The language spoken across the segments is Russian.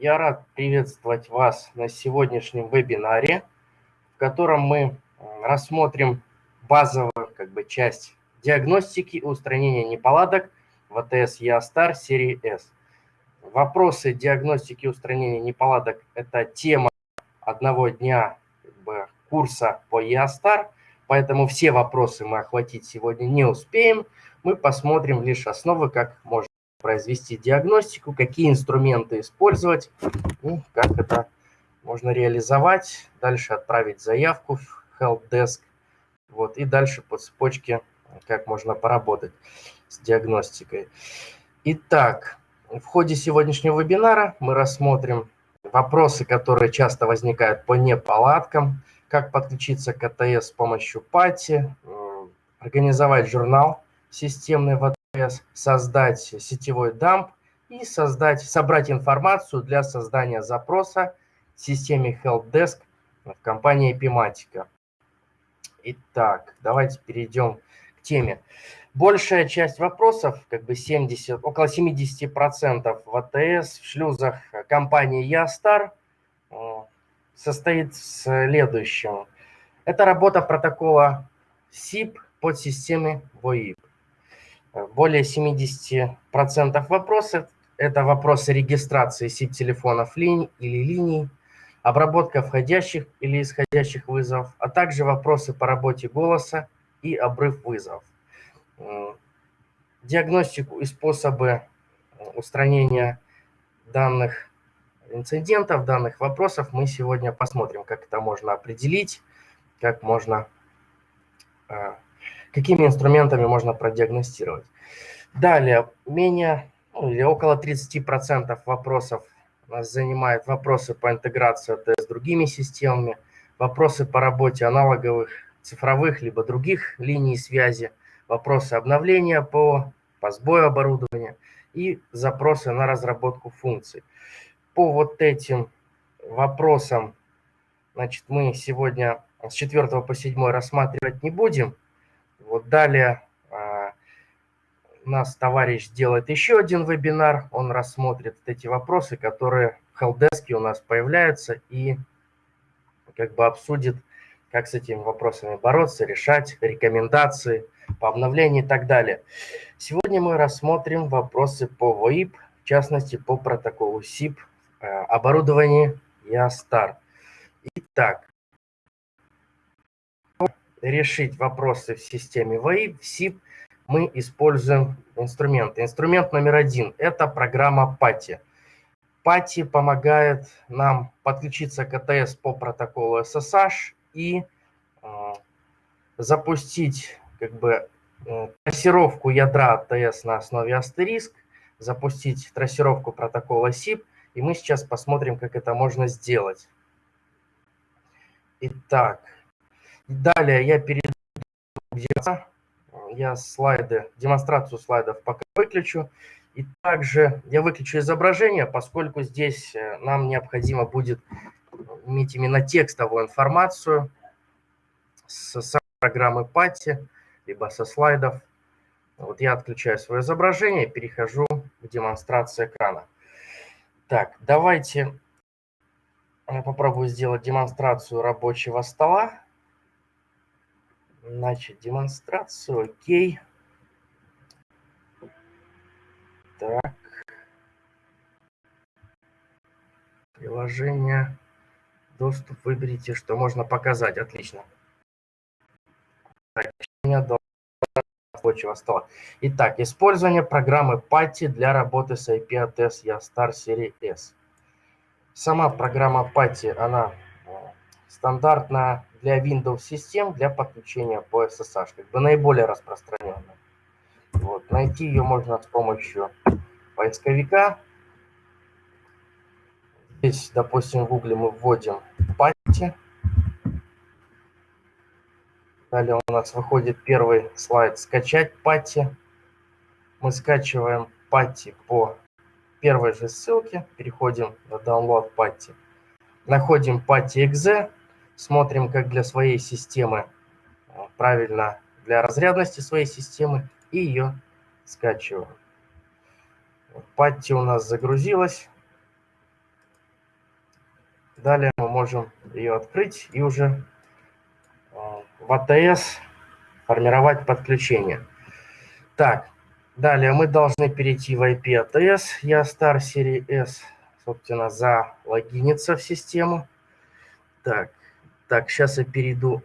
Я рад приветствовать вас на сегодняшнем вебинаре, в котором мы рассмотрим базовую как бы, часть диагностики и устранения неполадок в АТС ЯСТАР серии S. Вопросы диагностики и устранения неполадок – это тема одного дня как бы, курса по ЯСТАР, поэтому все вопросы мы охватить сегодня не успеем. Мы посмотрим лишь основы, как можно произвести диагностику, какие инструменты использовать, и как это можно реализовать, дальше отправить заявку в helpdesk, вот, и дальше по цепочке, как можно поработать с диагностикой. Итак, в ходе сегодняшнего вебинара мы рассмотрим вопросы, которые часто возникают по неполадкам, как подключиться к АТС с помощью пати, организовать журнал системный в создать сетевой дамп и создать, собрать информацию для создания запроса в системе HelpDesk в компании Epimatica. Итак, давайте перейдем к теме. Большая часть вопросов, как бы 70, около 70% в АТС, в шлюзах компании Ястар э, состоит в следующем. Это работа протокола SIP под системой VoIP. Более 70% вопросов – это вопросы регистрации SIP-телефонов линий или линий, обработка входящих или исходящих вызовов, а также вопросы по работе голоса и обрыв вызовов. Диагностику и способы устранения данных инцидентов, данных вопросов мы сегодня посмотрим, как это можно определить, как можно а, какими инструментами можно продиагностировать. Далее, менее ну, или около 30% вопросов нас занимает вопросы по интеграции с другими системами, вопросы по работе аналоговых цифровых либо других линий связи, вопросы обновления по, по сбою оборудования и запросы на разработку функций. По вот этим вопросам значит, мы сегодня с 4 по 7 рассматривать не будем, вот далее а, у нас товарищ сделает еще один вебинар, он рассмотрит эти вопросы, которые в Helpdesk у нас появляются, и как бы обсудит, как с этими вопросами бороться, решать, рекомендации по обновлению и так далее. Сегодня мы рассмотрим вопросы по VoIP, в частности по протоколу SIP, а, оборудование YASTAR. Итак, решить вопросы в системе ВАИ, в СИП, мы используем инструменты. Инструмент номер один – это программа PATI. PATI помогает нам подключиться к АТС по протоколу SSH и э, запустить как бы э, трассировку ядра АТС на основе Asterisk, запустить трассировку протокола SIP, и мы сейчас посмотрим, как это можно сделать. Итак, Далее я перейду к я слайды, демонстрацию слайдов пока выключу. И также я выключу изображение, поскольку здесь э, нам необходимо будет иметь именно текстовую информацию с программы Пати, либо со слайдов. Вот я отключаю свое изображение и перехожу к демонстрации экрана. Так, давайте я попробую сделать демонстрацию рабочего стола. Значит, демонстрацию, окей. Так. Приложение. Доступ выберите, что можно показать. Отлично. Так, у меня рабочего стола. Итак, использование программы PATI для работы с IP-ATS YASTAR серии S. Сама программа PATI, она э, стандартная для Windows систем для подключения по SSH, как бы наиболее распространенная. Вот, найти ее можно с помощью поисковика. Здесь, допустим, в Google мы вводим пати. Далее у нас выходит первый слайд «Скачать пати». Мы скачиваем пати по первой же ссылке, переходим на download пати. Находим пати.exe, смотрим, как для своей системы э, правильно, для разрядности своей системы, и ее скачиваем. Патти у нас загрузилась. Далее мы можем ее открыть и уже э, в АТС формировать подключение. Так, далее мы должны перейти в IP ATS. Я Star серии S, собственно, залогиниться в систему. Так, так, сейчас я перейду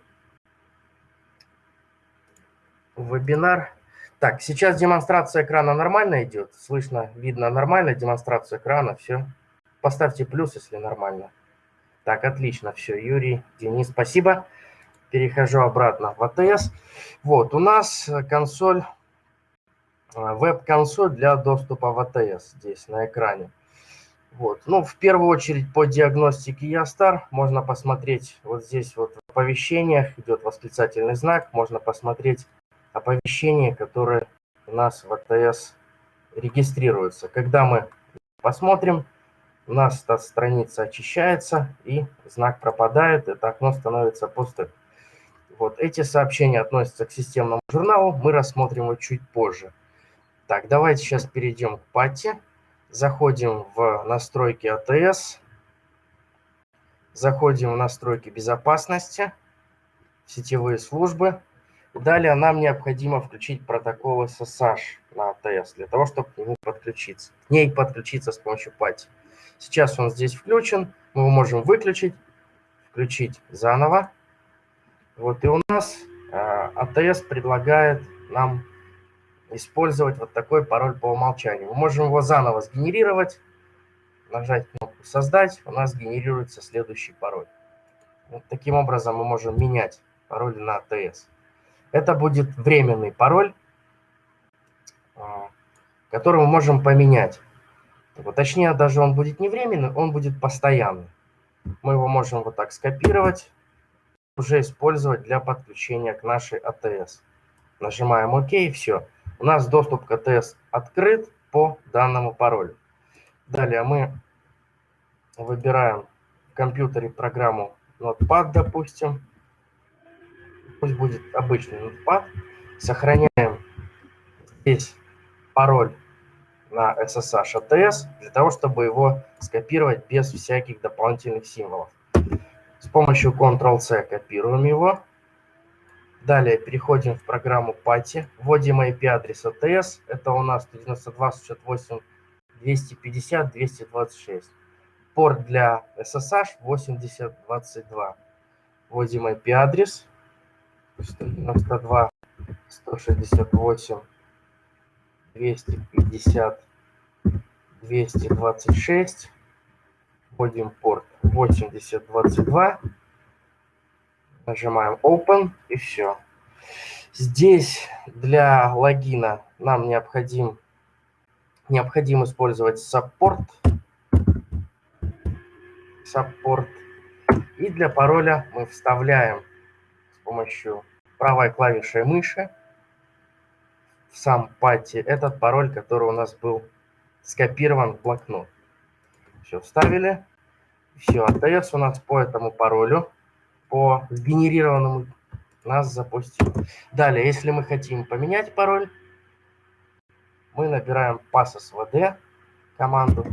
в вебинар. Так, сейчас демонстрация экрана нормально идет. Слышно, видно нормально демонстрация экрана. Все. Поставьте плюс, если нормально. Так, отлично, все. Юрий, Денис, спасибо. Перехожу обратно в АТС. Вот, у нас консоль, э, веб-консоль для доступа в АТС здесь на экране. Вот. Ну, в первую очередь по диагностике Ястар можно посмотреть вот здесь вот в оповещениях идет восклицательный знак, можно посмотреть оповещения, которые у нас в АТС регистрируются. Когда мы посмотрим, у нас эта страница очищается и знак пропадает, это окно становится пустым. Вот эти сообщения относятся к системному журналу, мы рассмотрим его чуть позже. Так, давайте сейчас перейдем к пати. Заходим в настройки АТС, заходим в настройки безопасности, сетевые службы. Далее нам необходимо включить протокол SSH на АТС для того, чтобы к нему подключиться, к ней подключиться с помощью пати. Сейчас он здесь включен, мы его можем выключить, включить заново. Вот и у нас АТС предлагает нам использовать вот такой пароль по умолчанию. Мы можем его заново сгенерировать, нажать кнопку «Создать», у нас генерируется следующий пароль. Вот таким образом мы можем менять пароль на АТС. Это будет временный пароль, а, который мы можем поменять. Вот, точнее, даже он будет не временный, он будет постоянный. Мы его можем вот так скопировать, уже использовать для подключения к нашей АТС. Нажимаем ОК и все. У нас доступ к АТС открыт по данному паролю. Далее мы выбираем в компьютере программу Notepad, допустим. Пусть будет обычный Notepad. Сохраняем здесь пароль на SSH ATS для того, чтобы его скопировать без всяких дополнительных символов. С помощью Ctrl-C копируем его. Далее переходим в программу Pati, вводим IP-адрес ATS, это у нас 192.168.250.226. Порт для SSH 8022. Вводим IP-адрес 192 168 250 226. Вводим порт 8022. Нажимаем Open и все. Здесь для логина нам необходим, необходим использовать Support. Support. И для пароля мы вставляем с помощью правой клавишей мыши в сам пати этот пароль, который у нас был скопирован в блокнот. Все, вставили. Все, АТС у нас по этому паролю по сгенерированному нас запустил. Далее, если мы хотим поменять пароль, мы набираем passwd команду.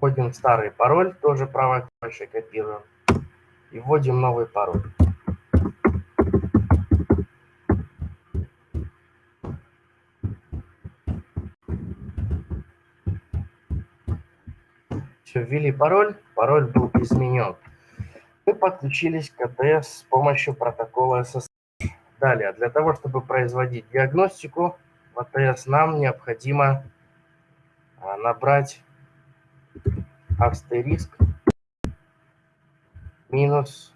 Вводим старый пароль, тоже правой клавишей копируем. И вводим новый пароль. Все, ввели пароль, пароль был изменен. Мы подключились к АТС с помощью протокола SSH. Далее, для того, чтобы производить диагностику в АТС, нам необходимо а, набрать астериск минус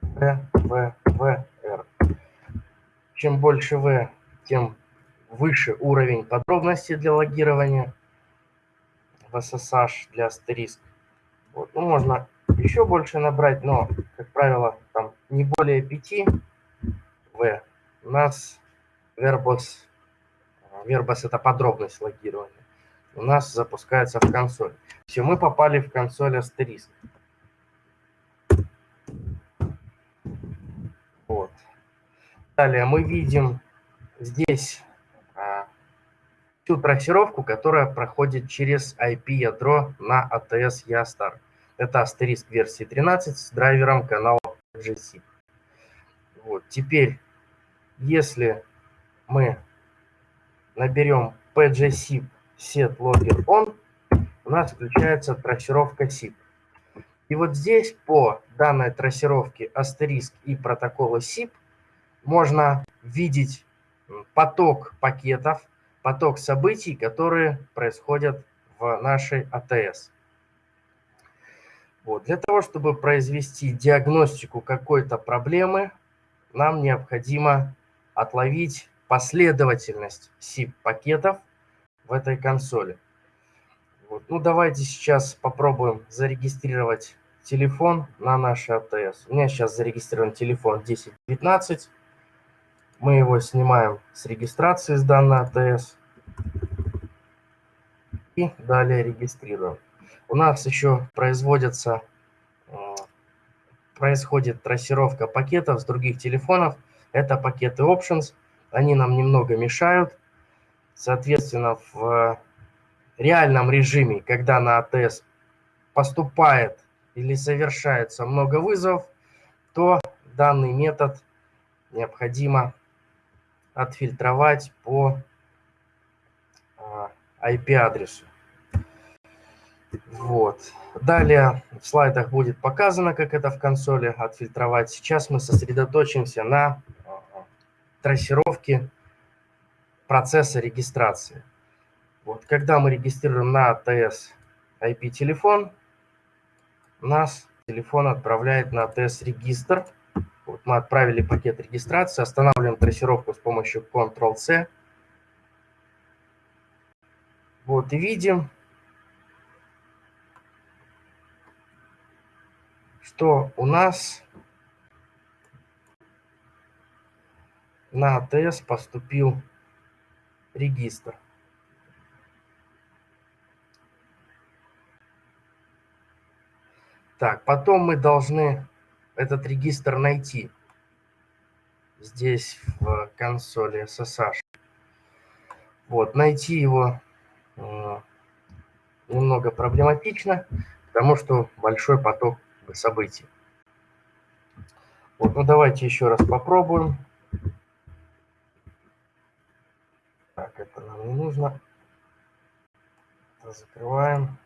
ВВВР. Чем больше В, тем выше уровень подробности для логирования в SSH для астериск. Вот. Ну, можно еще больше набрать, но, как правило, там не более 5 В. У нас Verbos, Verbos это подробность логирования, у нас запускается в консоль. Все, мы попали в консоль астериск. Вот. Далее мы видим здесь всю трассировку, которая проходит через IP-ядро на ATS Yastar. Это астериск версии 13 с драйвером канала GC. Вот. Теперь, если мы наберем pgsip set logger on, у нас включается трассировка SIP. И вот здесь по данной трассировке астериск и протокола SIP можно видеть поток пакетов, поток событий, которые происходят в нашей АТС. Вот. Для того, чтобы произвести диагностику какой-то проблемы, нам необходимо отловить последовательность SIP-пакетов в этой консоли. Вот. Ну, давайте сейчас попробуем зарегистрировать телефон на наш АТС. У меня сейчас зарегистрирован телефон 1019. Мы его снимаем с регистрации с данной АТС. И далее регистрируем. У нас еще производится, э, происходит трассировка пакетов с других телефонов. Это пакеты Options. Они нам немного мешают. Соответственно, в реальном режиме, когда на АТС поступает или совершается много вызовов, то данный метод необходимо отфильтровать по IP-адресу. А, вот. Далее в слайдах будет показано, как это в консоли отфильтровать. Сейчас мы сосредоточимся на трассировке процесса регистрации. Вот. Когда мы регистрируем на АТС IP-телефон, нас телефон отправляет на АТС-регистр. Вот мы отправили пакет регистрации, останавливаем трассировку с помощью Ctrl-C. Вот и видим, что у нас на АТС поступил регистр. Так, потом мы должны этот регистр найти здесь в консоли SSH. Вот, найти его э, немного проблематично, потому что большой поток событий. Вот, ну давайте еще раз попробуем. Так, это нам не нужно. Это закрываем.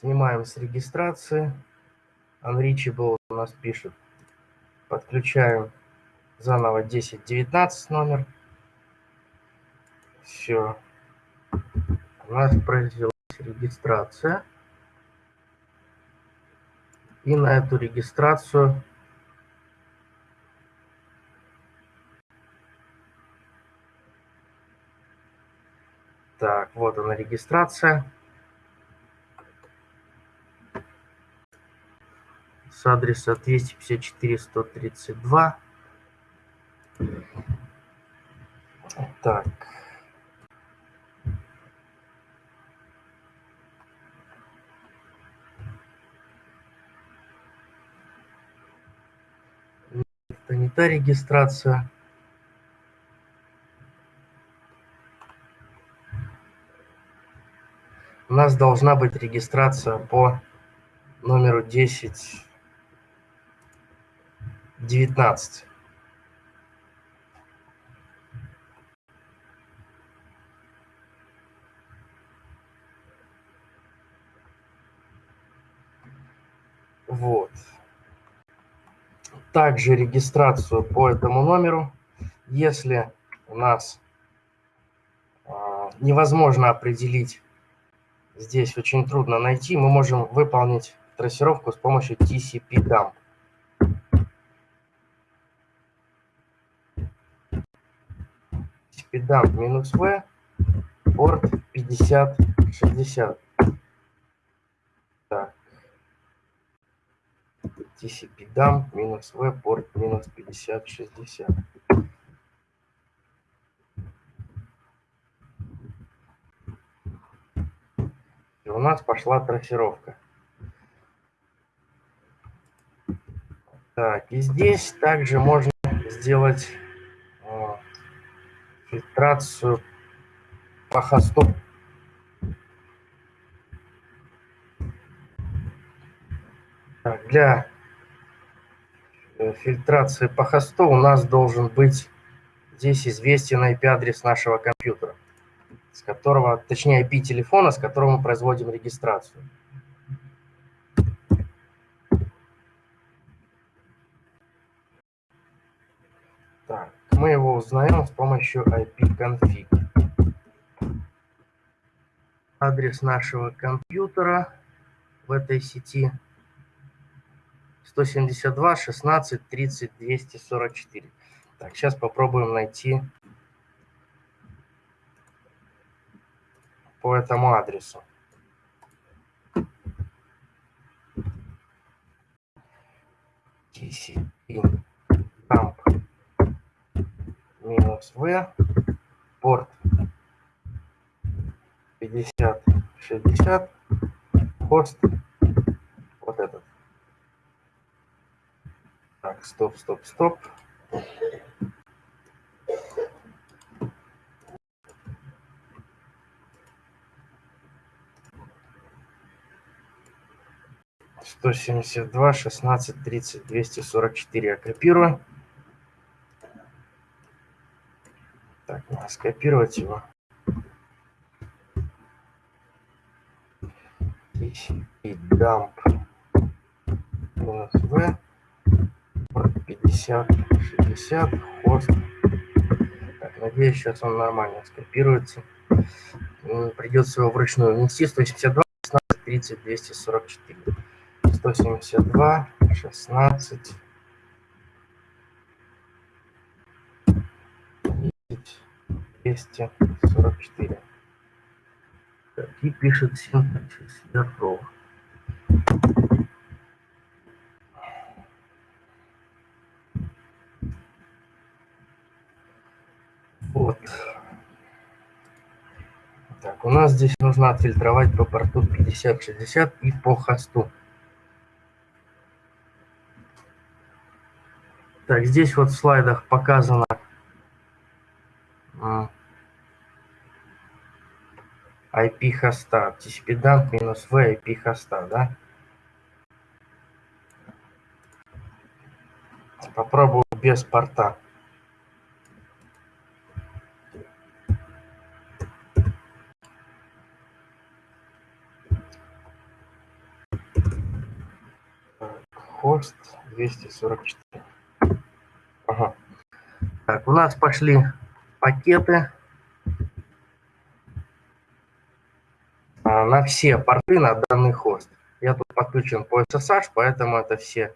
Снимаем с регистрации. Unreachable у нас пишет. Подключаем заново 1019 номер. Все. У нас произвелась регистрация. И на эту регистрацию Так, вот она регистрация. С адреса 254-132. Так. Это не та регистрация. У нас должна быть регистрация по номеру 10 девятнадцать Вот. Также регистрацию по этому номеру. Если у нас э, невозможно определить, здесь очень трудно найти, мы можем выполнить трассировку с помощью TCP-dump. Спидам минус В, порт 5060. Так. TCP дам минус В, порт минус 5060. И у нас пошла трассировка. Так, и здесь также можно сделать фильтрацию по хосту. Так, для э, фильтрации по хосту у нас должен быть здесь известен IP-адрес нашего компьютера, с которого, точнее IP телефона, с которого мы производим регистрацию. Так, мы его узнаем с помощью IP-config. Адрес нашего компьютера в этой сети 172 16 30 244. Так, сейчас попробуем найти по этому адресу. TCP минус V порт 50 60 хост вот этот так, стоп, стоп, стоп. Сто семьдесят два, шестнадцать, тридцать, двести сорок четыре. Я копирую. Так, надо скопировать его. И дамп v 50, 60, хост. Так, надеюсь, сейчас он нормально скопируется. Придется его вручную внести. 182, 16, 30, 244. 172, 16, 244. Так, и пишет синтаксис Яркова. Вот. Так, у нас здесь нужно отфильтровать по порту 5060 и по хосту. Так, здесь вот в слайдах показано IP хоста, dump минус V IP хоста, да? Попробую без порта. хост 244. Ага. Так, у нас пошли пакеты а, на все порты на данный хост. Я тут подключен по SSH, поэтому это все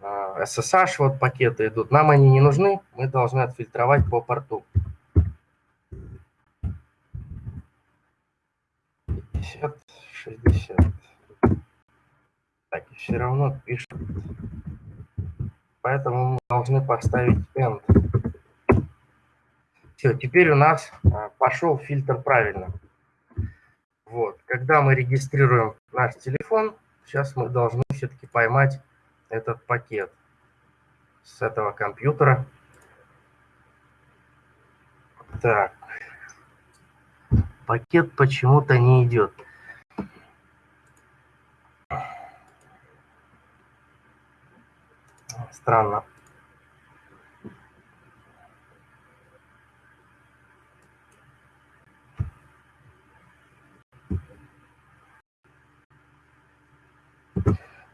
SSH а, вот пакеты идут. Нам они не нужны, мы должны отфильтровать по порту. 50, 60. Так, все равно пишет. Поэтому мы должны поставить end. Все, теперь у нас а, пошел фильтр правильно. Вот, когда мы регистрируем наш телефон, сейчас мы должны все-таки поймать этот пакет с этого компьютера. Так, пакет почему-то не идет. Странно.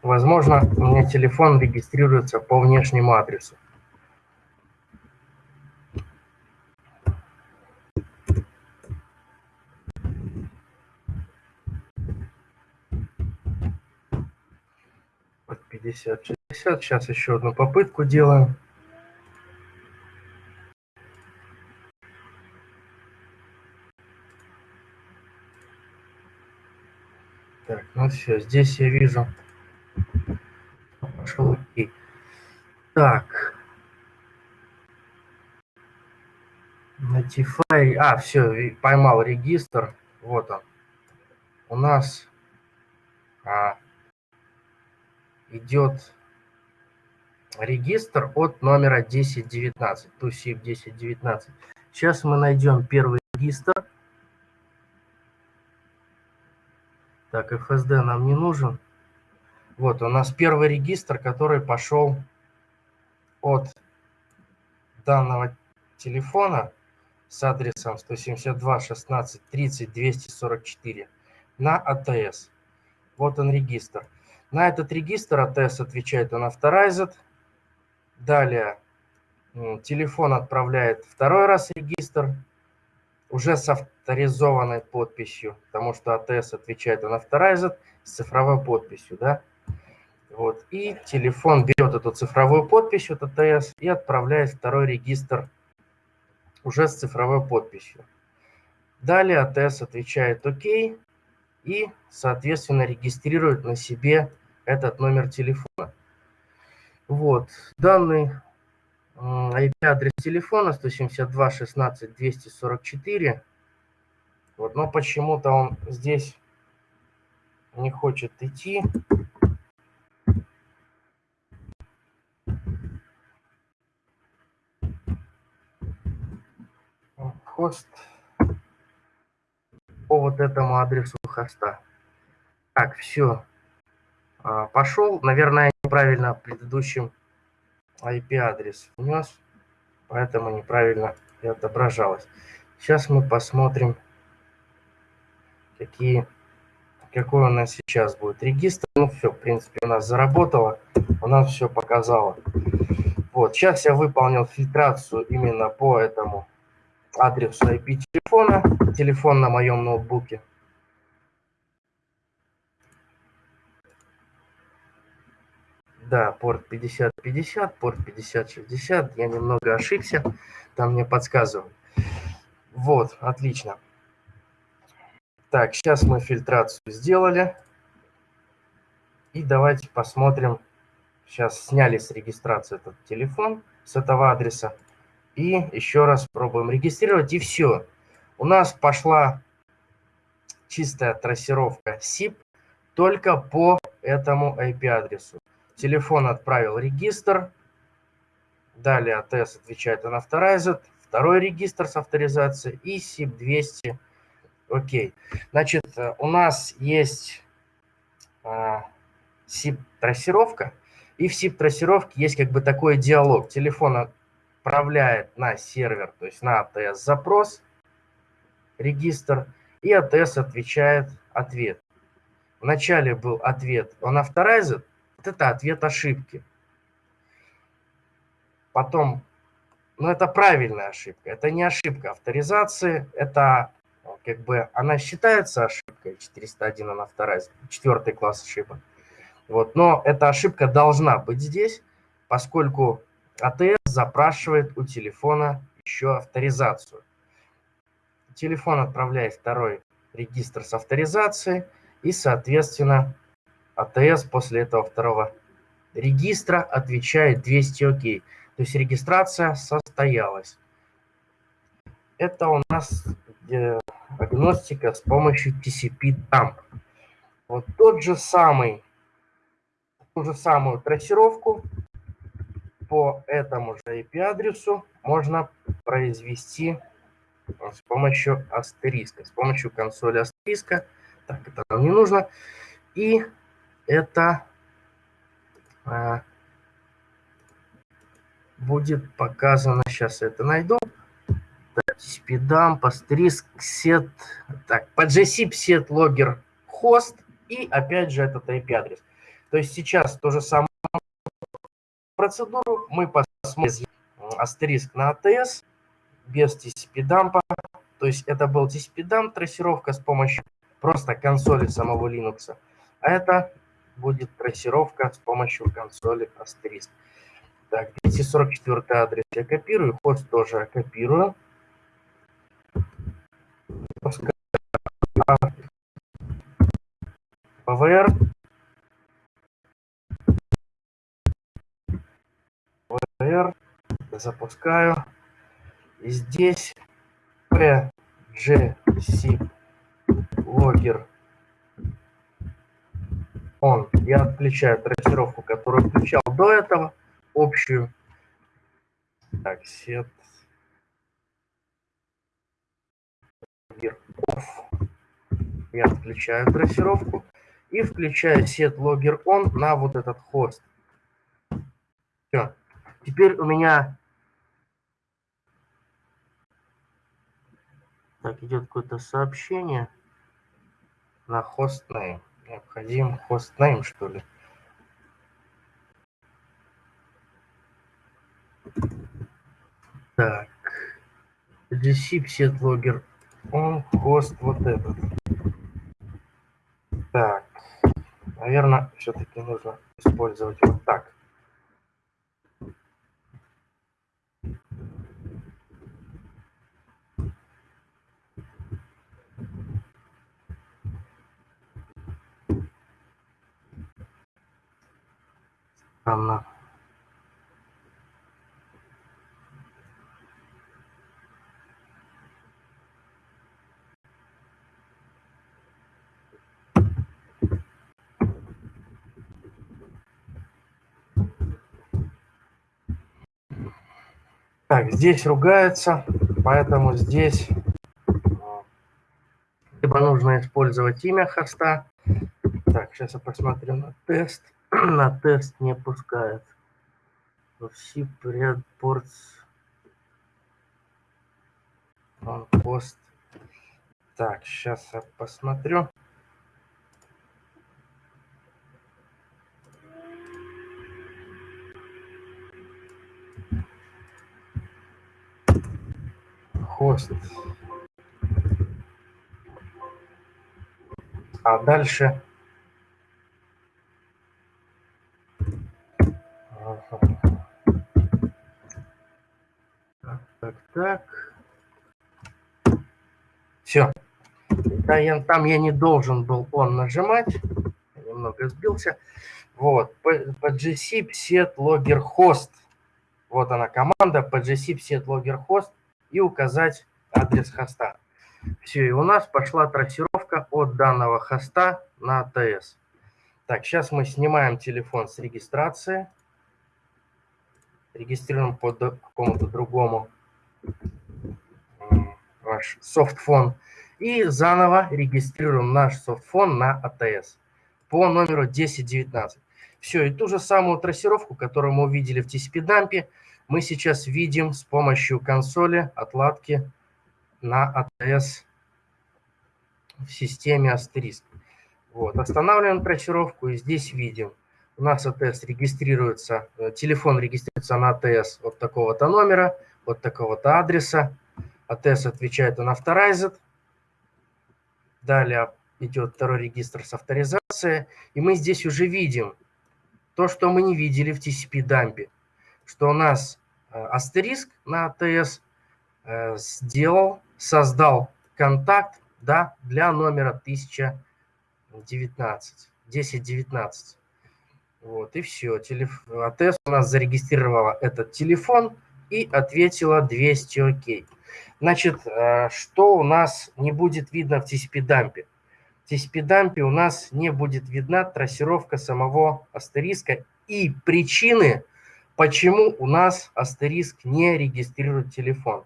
Возможно, у меня телефон регистрируется по внешнему адресу. Вот 50 60. Сейчас еще одну попытку делаем. Так, ну все, здесь я вижу. Пошел окей. Так. Notify. А, все, поймал регистр. Вот он. У нас а, идет регистр от номера 1019, TUSIP 1019. Сейчас мы найдем первый регистр. Так, FSD нам не нужен. Вот у нас первый регистр, который пошел от данного телефона с адресом 172 16 30 244 на АТС. Вот он регистр. На этот регистр АТС отвечает он Authorized. Далее телефон отправляет второй раз регистр, уже с авторизованной подписью, потому что АТС отвечает он Authorized с цифровой подписью, да. Вот. И телефон берет эту цифровую подпись от АТС и отправляет второй регистр уже с цифровой подписью. Далее АТС отвечает ОК и, соответственно, регистрирует на себе этот номер телефона. Вот. Данный IP-адрес телефона 172 16 244. Вот, но почему-то он здесь не хочет идти. Хост по вот этому адресу хоста. Так, все. А, Пошел. Наверное, неправильно предыдущим IP-адрес внес, поэтому неправильно и отображалось. Сейчас мы посмотрим, какие, какой у нас сейчас будет регистр. Ну все, в принципе, у нас заработало, у нас все показало. Вот, сейчас я выполнил фильтрацию именно по этому адресу IP телефона, телефон на моем ноутбуке. Да, порт 5050, порт 5060. Я немного ошибся. Там мне подсказывают. Вот, отлично. Так, сейчас мы фильтрацию сделали. И давайте посмотрим. Сейчас сняли с регистрации этот телефон с этого адреса. И еще раз пробуем регистрировать. И все. У нас пошла чистая трассировка SIP только по этому IP-адресу. Телефон отправил регистр. Далее АТС отвечает на Authorized. Второй регистр с авторизацией и SIP-200. Окей. Значит, у нас есть а, SIP-трассировка. И в SIP-трассировке есть как бы такой диалог. Телефон отправляет на сервер, то есть на АТС запрос, регистр, и АТС отвечает ответ. Вначале был ответ on authorized, вот это ответ ошибки. Потом, ну это правильная ошибка, это не ошибка авторизации, это как бы она считается ошибкой 401, она вторая, четвертый класс ошибок. Вот, но эта ошибка должна быть здесь, поскольку АТС запрашивает у телефона еще авторизацию. Телефон отправляет второй регистр с авторизацией и, соответственно, АТС после этого второго регистра отвечает 200 ОК. То есть регистрация состоялась. Это у нас э, агностика с помощью TCP-дамп. Вот тот же самый, ту же самую трассировку по этому же IP-адресу можно произвести с помощью астериска, с помощью консоли астериска. Так, это нам не нужно. И это а, будет показано, сейчас это найду. Спидам, астериск, сет, так, GSIP set logger host и опять же этот IP-адрес. То есть сейчас то же самое процедуру мы посмотрим астериск на ATS без TCP-дампа. То есть это был TCP-дамп, трассировка с помощью просто консоли самого Linux. А это будет трассировка с помощью консоли Asterisk. Так, 244 адрес я копирую, хост тоже копирую. ПВР. ПВР. Запускаю. И здесь PGC логер он, я отключаю трассировку, которую включал до этого, общую. Так, logger off. Я включаю трассировку и включаю set logger on на вот этот хост. Все. Теперь у меня так идет какое-то сообщение на hostname. Необходим hostname, что ли. Так. Set logger on host вот этот. Так. Наверное, все-таки нужно использовать вот так. Странно. Так, здесь ругается, поэтому здесь либо нужно использовать имя хоста. Так, сейчас я посмотрю на тест. на тест не пускает. Все предпортс он пост. Так, сейчас я посмотрю. хост. А дальше... Так, так, так. Все. Да, я, там я не должен был он нажимать. Немного сбился. Вот. По, по GC set logger host. Вот она команда по GC set logger host и указать адрес хоста. Все, и у нас пошла трассировка от данного хоста на АТС. Так, сейчас мы снимаем телефон с регистрации. Регистрируем по какому-то другому ваш софтфон. И заново регистрируем наш софтфон на АТС по номеру 1019. Все, и ту же самую трассировку, которую мы увидели в TCP-дампе, мы сейчас видим с помощью консоли отладки на АТС в системе Asterisk. Вот, останавливаем трассировку и здесь видим. У нас АТС регистрируется, э, телефон регистрируется на АТС от такого-то номера, от такого-то адреса. АТС отвечает on authorized. Далее идет второй регистр с авторизацией. И мы здесь уже видим то, что мы не видели в TCP-дампе что у нас э, астериск на АТС э, сделал, создал контакт да, для номера 1019, 1019. Вот, и все. Телеф... АТС у нас зарегистрировала этот телефон и ответила 200 окей. Значит, э, что у нас не будет видно в TCP-дампе? В TCP-дампе у нас не будет видна трассировка самого астериска и причины, почему у нас астериск не регистрирует телефон.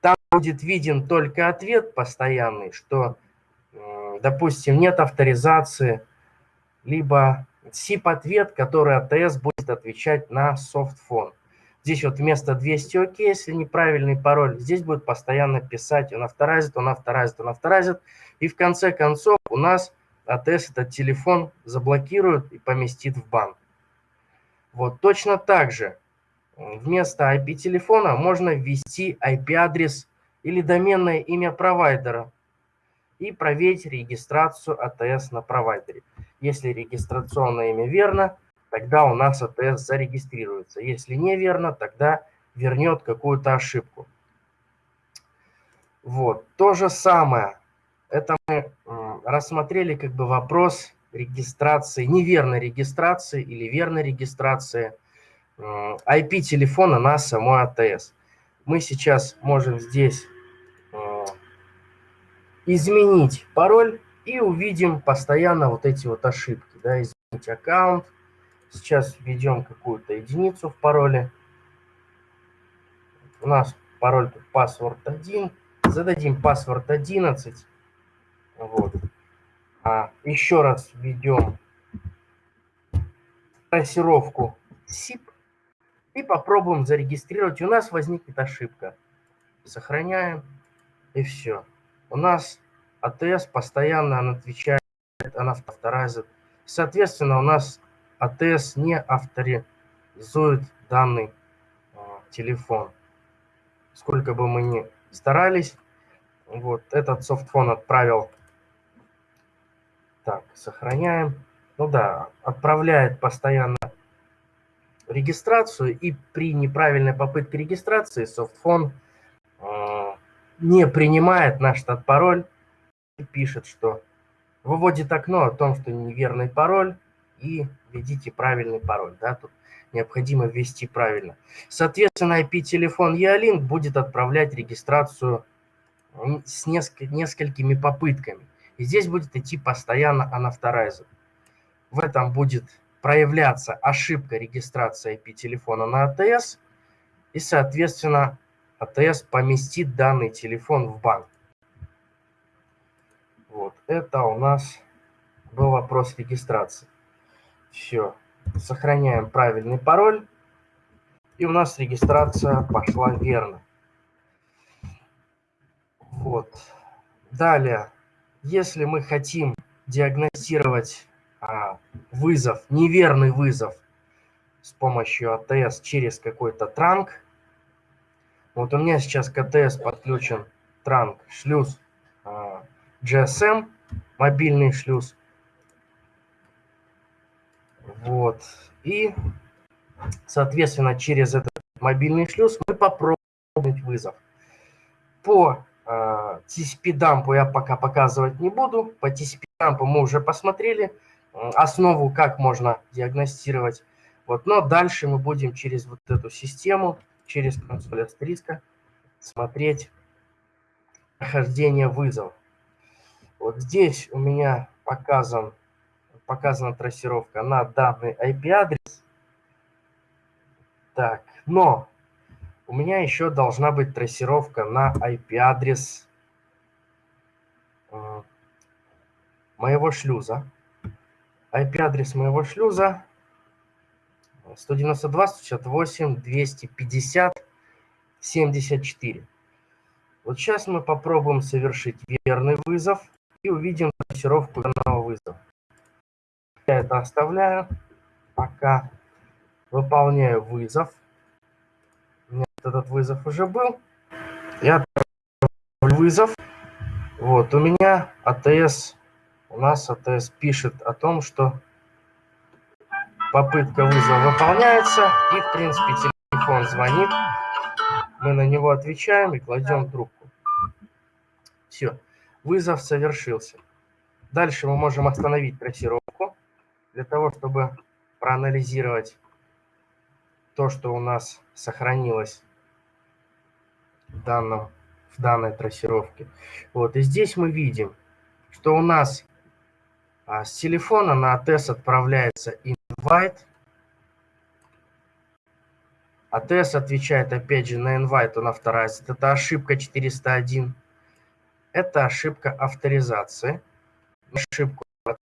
Там будет виден только ответ постоянный, что, допустим, нет авторизации, либо SIP-ответ, который АТС будет отвечать на софтфон. Здесь вот вместо 200 ОК, если неправильный пароль, здесь будет постоянно писать он авторазит, он авторазит, он авторазит. И в конце концов у нас АТС этот телефон заблокирует и поместит в банк. Вот точно так же вместо IP-телефона можно ввести IP-адрес или доменное имя провайдера и проверить регистрацию АТС на провайдере. Если регистрационное имя верно, тогда у нас АТС зарегистрируется. Если неверно, тогда вернет какую-то ошибку. Вот, то же самое. Это мы рассмотрели как бы вопрос регистрации, неверной регистрации или верной регистрации IP телефона на самой АТС. Мы сейчас можем здесь изменить пароль и увидим постоянно вот эти вот ошибки. Да, изменить аккаунт. Сейчас введем какую-то единицу в пароле. У нас пароль тут password 1. зададим паспорт 11. Вот. А еще раз введем трассировку SIP и попробуем зарегистрировать. У нас возникнет ошибка. Сохраняем и все. У нас АТС постоянно она отвечает, она авторизует. Соответственно, у нас АТС не авторизует данный э, телефон. Сколько бы мы ни старались, вот этот софтфон отправил. Так, сохраняем. Ну да, отправляет постоянно регистрацию, и при неправильной попытке регистрации софтфон э, не принимает наш штат пароль и пишет, что выводит окно о том, что неверный пароль, и введите правильный пароль. Да, тут необходимо ввести правильно. Соответственно, IP-телефон E-Link будет отправлять регистрацию с несколькими попытками. И здесь будет идти постоянно unauthorized. В этом будет проявляться ошибка регистрации IP-телефона на АТС, и, соответственно, АТС поместит данный телефон в банк. Вот, это у нас был вопрос регистрации. Все, сохраняем правильный пароль, и у нас регистрация пошла верно. Вот. Далее, если мы хотим диагностировать а, вызов, неверный вызов с помощью АТС через какой-то транк, вот у меня сейчас к АТС подключен транк, шлюз а, GSM, мобильный шлюз. Вот. И, соответственно, через этот мобильный шлюз мы попробуем вызов. По э, TCP-дампу я пока показывать не буду. По TCP-дампу мы уже посмотрели основу, как можно диагностировать. Вот. Но дальше мы будем через вот эту систему, через консоль Астриска смотреть прохождение вызова. Вот здесь у меня показан, показана трассировка на данный IP-адрес. Так, но у меня еще должна быть трассировка на IP-адрес э, моего шлюза. IP-адрес моего шлюза 192, 168, 250, 74. Вот сейчас мы попробуем совершить верный вызов и увидим трассировку данного вызова. Я это оставляю, пока выполняю вызов. У меня этот вызов уже был. Я вызов. Вот, у меня АТС, у нас АТС пишет о том, что попытка вызова выполняется, и, в принципе, телефон звонит. Мы на него отвечаем и кладем трубку. Все. Вызов совершился. Дальше мы можем остановить трассировку для того, чтобы проанализировать то, что у нас сохранилось в, данном, в данной трассировке. Вот, и здесь мы видим, что у нас а, с телефона на АТС отправляется invite. АТС отвечает опять же на invite, он авторизит. Это ошибка 401 это ошибка авторизации. Ошибку от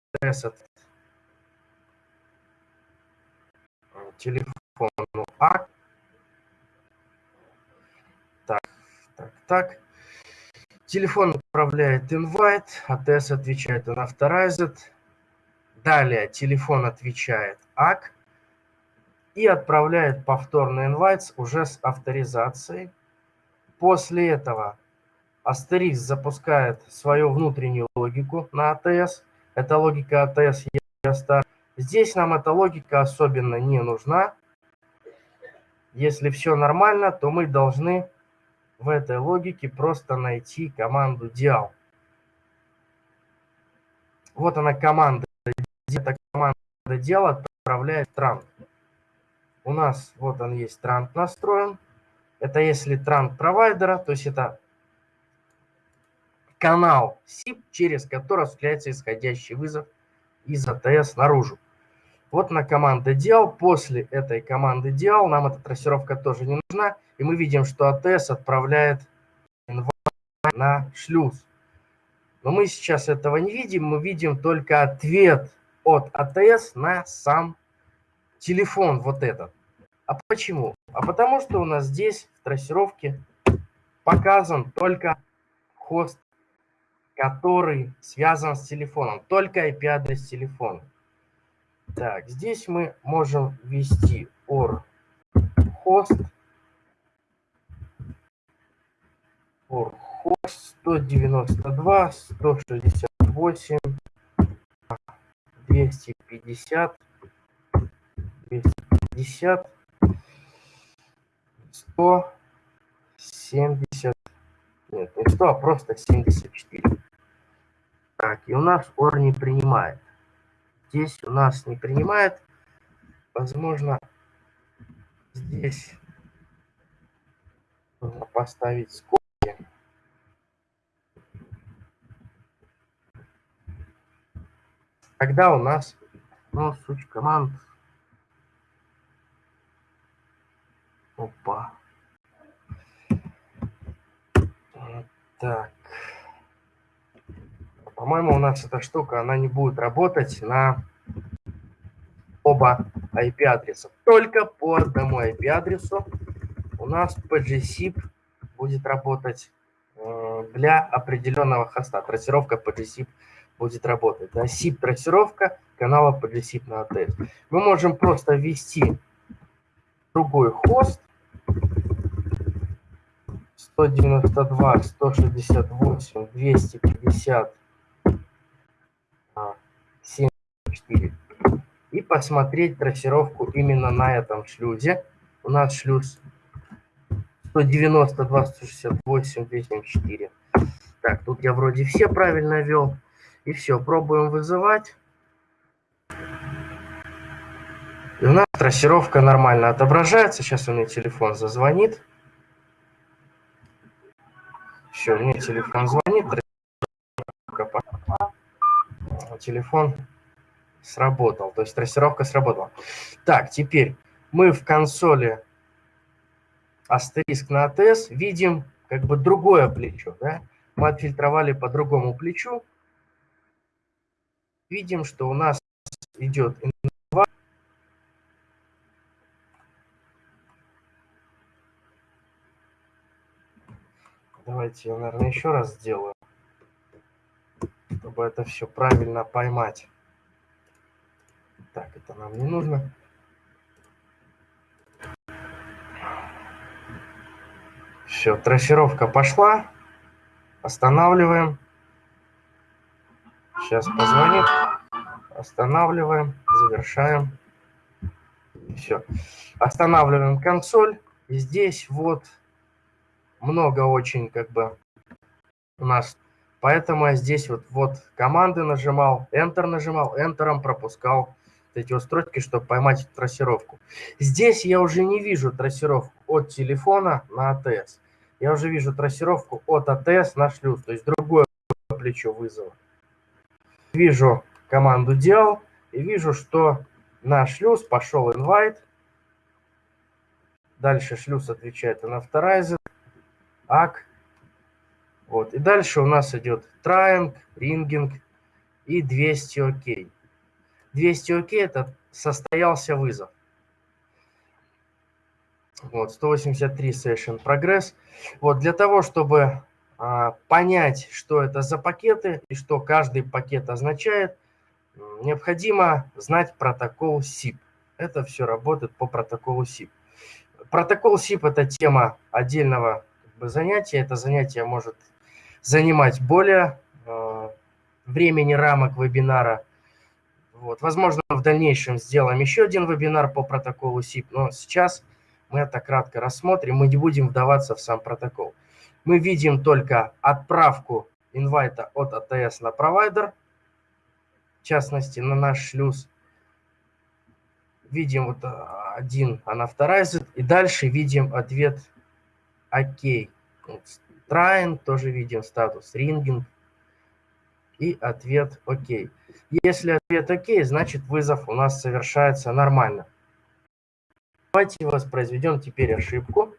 телефону А. Так, так, так. Телефон отправляет invite, АТС отвечает on authorized. Далее телефон отвечает ACK и отправляет повторный invite уже с авторизацией. После этого Астерикс запускает свою внутреннюю логику на АТС. Это логика АТС Ястар. Здесь нам эта логика особенно не нужна. Если все нормально, то мы должны в этой логике просто найти команду dial. Вот она команда. Эта команда dial отправляет транк. У нас вот он есть транк настроен. Это если транк провайдера, то есть это канал SIP, через который осуществляется исходящий вызов из АТС наружу. Вот на команда dial. После этой команды dial нам эта трассировка тоже не нужна. И мы видим, что АТС отправляет на шлюз. Но мы сейчас этого не видим, мы видим только ответ от АТС на сам телефон вот этот. А почему? А потому что у нас здесь в трассировке показан только хост, который связан с телефоном, только IP-адрес телефона. Так, здесь мы можем ввести or host or host 192 168 250 250 170 нет не 100 а просто 74 так и у нас or не принимает здесь у нас не принимает. Возможно, здесь нужно поставить скобки. Тогда у нас, ну, суть команд. Опа. Так. По-моему, у нас эта штука, она не будет работать на оба IP-адреса. Только по одному IP-адресу у нас PGSIP будет работать э, для определенного хоста. Трассировка PGSIP будет работать. Да? SIP-трассировка канала PGSIP на ATS. Мы можем просто ввести другой хост 192, 168, 250, 4. И посмотреть трассировку именно на этом шлюзе. У нас шлюз 190, 268, 274. Так, тут я вроде все правильно вел. И все, пробуем вызывать. И у нас трассировка нормально отображается. Сейчас у меня телефон зазвонит. Все, меня телефон звонит. Телефон сработал. То есть трассировка сработала. Так, теперь мы в консоли астериск на АТС видим как бы другое плечо. Да? Мы отфильтровали по другому плечу. Видим, что у нас идет инва. Давайте я, наверное, еще раз сделаю, чтобы это все правильно поймать. Так, это нам не нужно. Все, трассировка пошла. Останавливаем. Сейчас позвонит. Останавливаем, завершаем. Все. Останавливаем консоль. И здесь вот много очень как бы у нас. Поэтому я здесь вот, вот команды нажимал, Enter нажимал, Enter пропускал эти устройки, чтобы поймать трассировку. Здесь я уже не вижу трассировку от телефона на АТС. Я уже вижу трассировку от АТС на шлюз, то есть другое плечо вызова. Вижу команду dial и вижу, что на шлюз пошел invite. Дальше шлюз отвечает unauthorized, ACK. Вот. И дальше у нас идет trying, ringing и 200 OK. 200 ОК – это состоялся вызов. Вот, 183 session прогресс. Вот, для того, чтобы а, понять, что это за пакеты и что каждый пакет означает, необходимо знать протокол SIP. Это все работает по протоколу SIP. Протокол SIP – это тема отдельного как бы, занятия. Это занятие может занимать более э, времени рамок вебинара – вот. Возможно, в дальнейшем сделаем еще один вебинар по протоколу SIP, но сейчас мы это кратко рассмотрим, мы не будем вдаваться в сам протокол. Мы видим только отправку инвайта от АТС на провайдер, в частности, на наш шлюз. Видим вот а, один unauthorized, и дальше видим ответ ОК. Вот, trying, тоже видим статус ringing, и ответ ОК. Если ответ ОК, значит вызов у нас совершается нормально. Давайте воспроизведем теперь ошибку.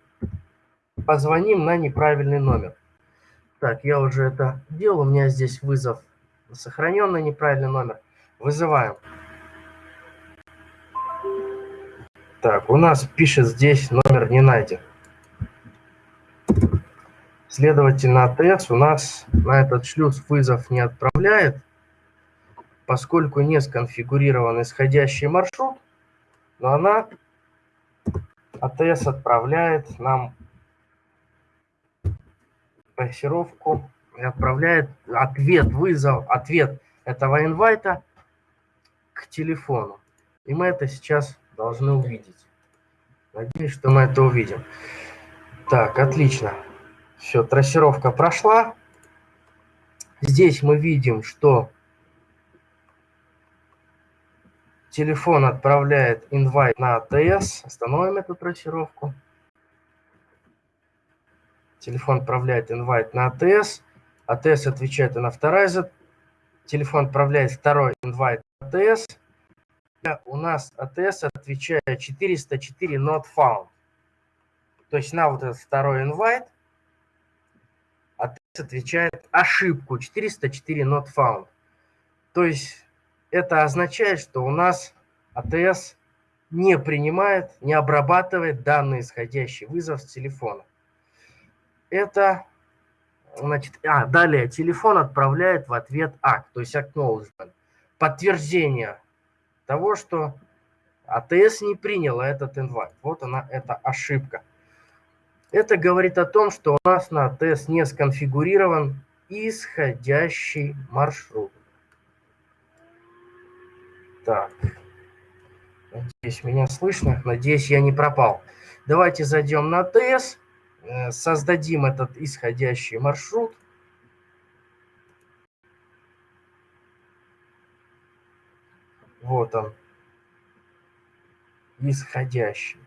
Позвоним на неправильный номер. Так, я уже это делал. У меня здесь вызов сохраненный неправильный номер. Вызываем. Так, у нас пишет здесь номер не найден. Следовательно, АТС у нас на этот шлюз вызов не отправляет, поскольку не сконфигурирован исходящий маршрут, но она, АТС отправляет нам трассировку и отправляет ответ, вызов, ответ этого инвайта к телефону. И мы это сейчас должны увидеть. Надеюсь, что мы это увидим. Так, отлично. Все, трассировка прошла. Здесь мы видим, что телефон отправляет инвайт на АТС. Остановим эту трассировку. Телефон отправляет инвайт на АТС. АТС отвечает на второй за. Телефон отправляет второй инвайт на АТС. У нас АТС отвечает 404 not found. То есть на вот этот второй инвайт Отвечает ошибку 404 not found. То есть это означает, что у нас АТС не принимает, не обрабатывает данный исходящий вызов с телефона. Это, значит, а, далее телефон отправляет в ответ акт, то есть acknowledgement, подтверждение того, что АТС не приняла этот инвайт. Вот она, эта ошибка. Это говорит о том, что у нас на АТС не сконфигурирован исходящий маршрут. Так, надеюсь, меня слышно, надеюсь, я не пропал. Давайте зайдем на АТС, э, создадим этот исходящий маршрут. Вот он, исходящий.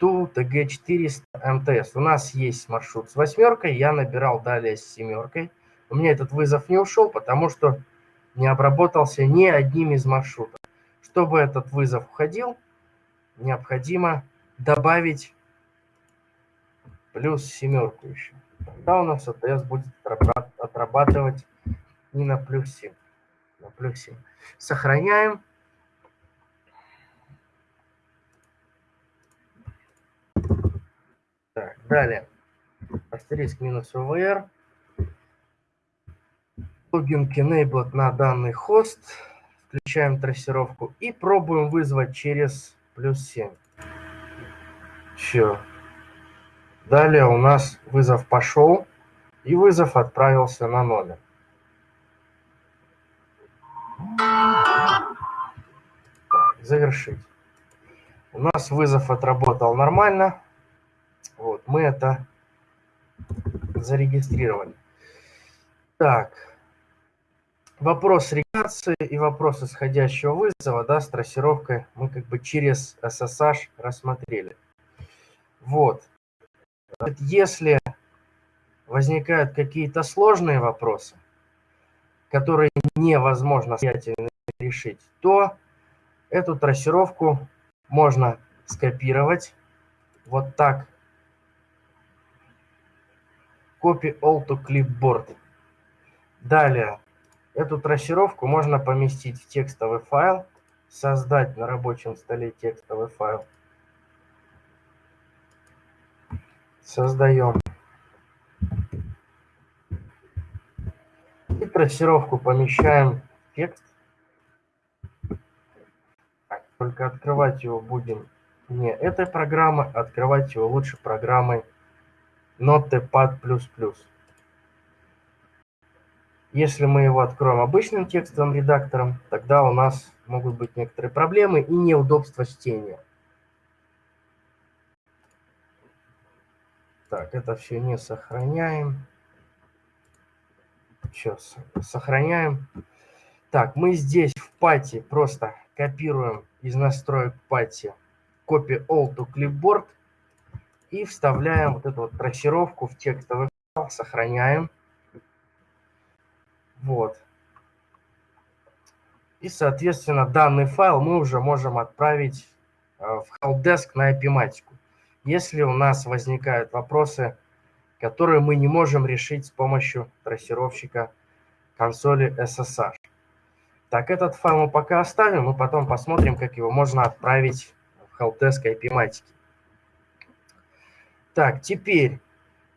Ту ТГ-400 МТС. У нас есть маршрут с восьмеркой, я набирал далее с семеркой. У меня этот вызов не ушел, потому что не обработался ни одним из маршрутов. Чтобы этот вызов уходил, необходимо добавить плюс семерку еще. Тогда у нас АТС будет отрабатывать не на плюс 7, на плюс 7. Сохраняем. Так, далее. Астериск минус OVR. Логин enabled на данный хост. Включаем трассировку и пробуем вызвать через плюс 7. Все. Далее у нас вызов пошел, и вызов отправился на номер. Так, завершить. У нас вызов отработал нормально. Вот, мы это зарегистрировали. Так, вопрос регистрации и вопрос исходящего вызова, да, с трассировкой мы как бы через SSH рассмотрели. Вот. Если возникают какие-то сложные вопросы, которые невозможно решить, то эту трассировку можно скопировать вот так Copy all to clipboard. Далее, эту трассировку можно поместить в текстовый файл, создать на рабочем столе текстовый файл. Создаем. И трассировку помещаем в текст. Только открывать его будем не этой программой, открывать его лучше программой Notepad++. Если мы его откроем обычным текстовым редактором, тогда у нас могут быть некоторые проблемы и неудобства чтения. Так, это все не сохраняем. Сейчас сохраняем. Так, мы здесь в пати просто копируем из настроек пати copy all to clipboard – и вставляем вот эту вот трассировку в текстовый файл, сохраняем. Вот. И, соответственно, данный файл мы уже можем отправить э, в helpdesk на epimatic. Если у нас возникают вопросы которые мы не можем решить с помощью трассировщика консоли SSH. Так, этот файл мы пока оставим, и потом посмотрим, как его можно отправить в helpdesk IP-матики. Так, теперь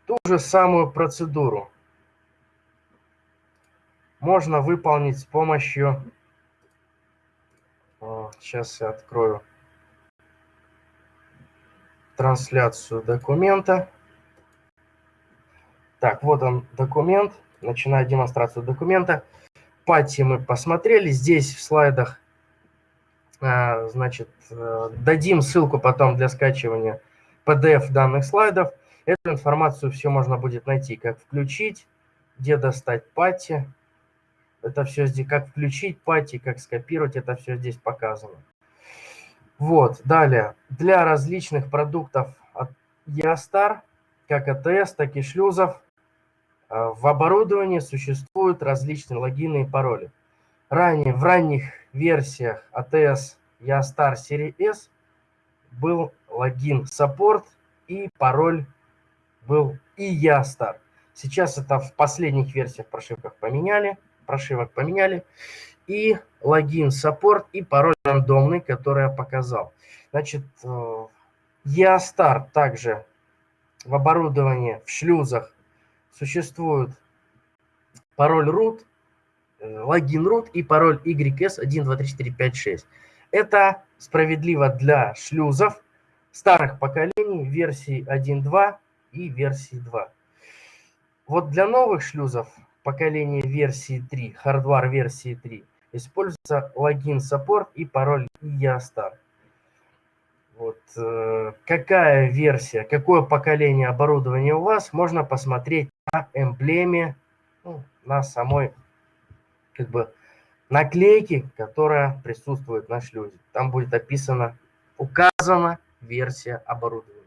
ту же самую процедуру можно выполнить с помощью... Сейчас я открою трансляцию документа. Так, вот он документ. Начинаю демонстрацию документа. Пати мы посмотрели. Здесь в слайдах, а, значит, э, дадим ссылку потом для скачивания PDF данных слайдов. Эту информацию все можно будет найти, как включить, где достать пати. Это все здесь, как включить пати, как скопировать, это все здесь показано. Вот, далее. Для различных продуктов от Ястар, как АТС, так и шлюзов, э, в оборудовании существуют различные логины и пароли. Ранее, в ранних версиях АТС Ястар серии S был логин Support и пароль был и Ястар. Сейчас это в последних версиях прошивках поменяли, прошивок поменяли и логин саппорт и пароль рандомный, который я показал. Значит, э, также в оборудовании, в шлюзах существует пароль root, э, логин root и пароль YS123456. Это справедливо для шлюзов старых поколений версии 1.2 и версии 2. Вот для новых шлюзов поколения версии 3, hardware версии 3, используется логин саппорт и пароль EASTAR. Вот, э, какая версия, какое поколение оборудования у вас, можно посмотреть на эмблеме, ну, на самой как бы наклейке, которая присутствует на шлюзе. Там будет описано, указана версия оборудования.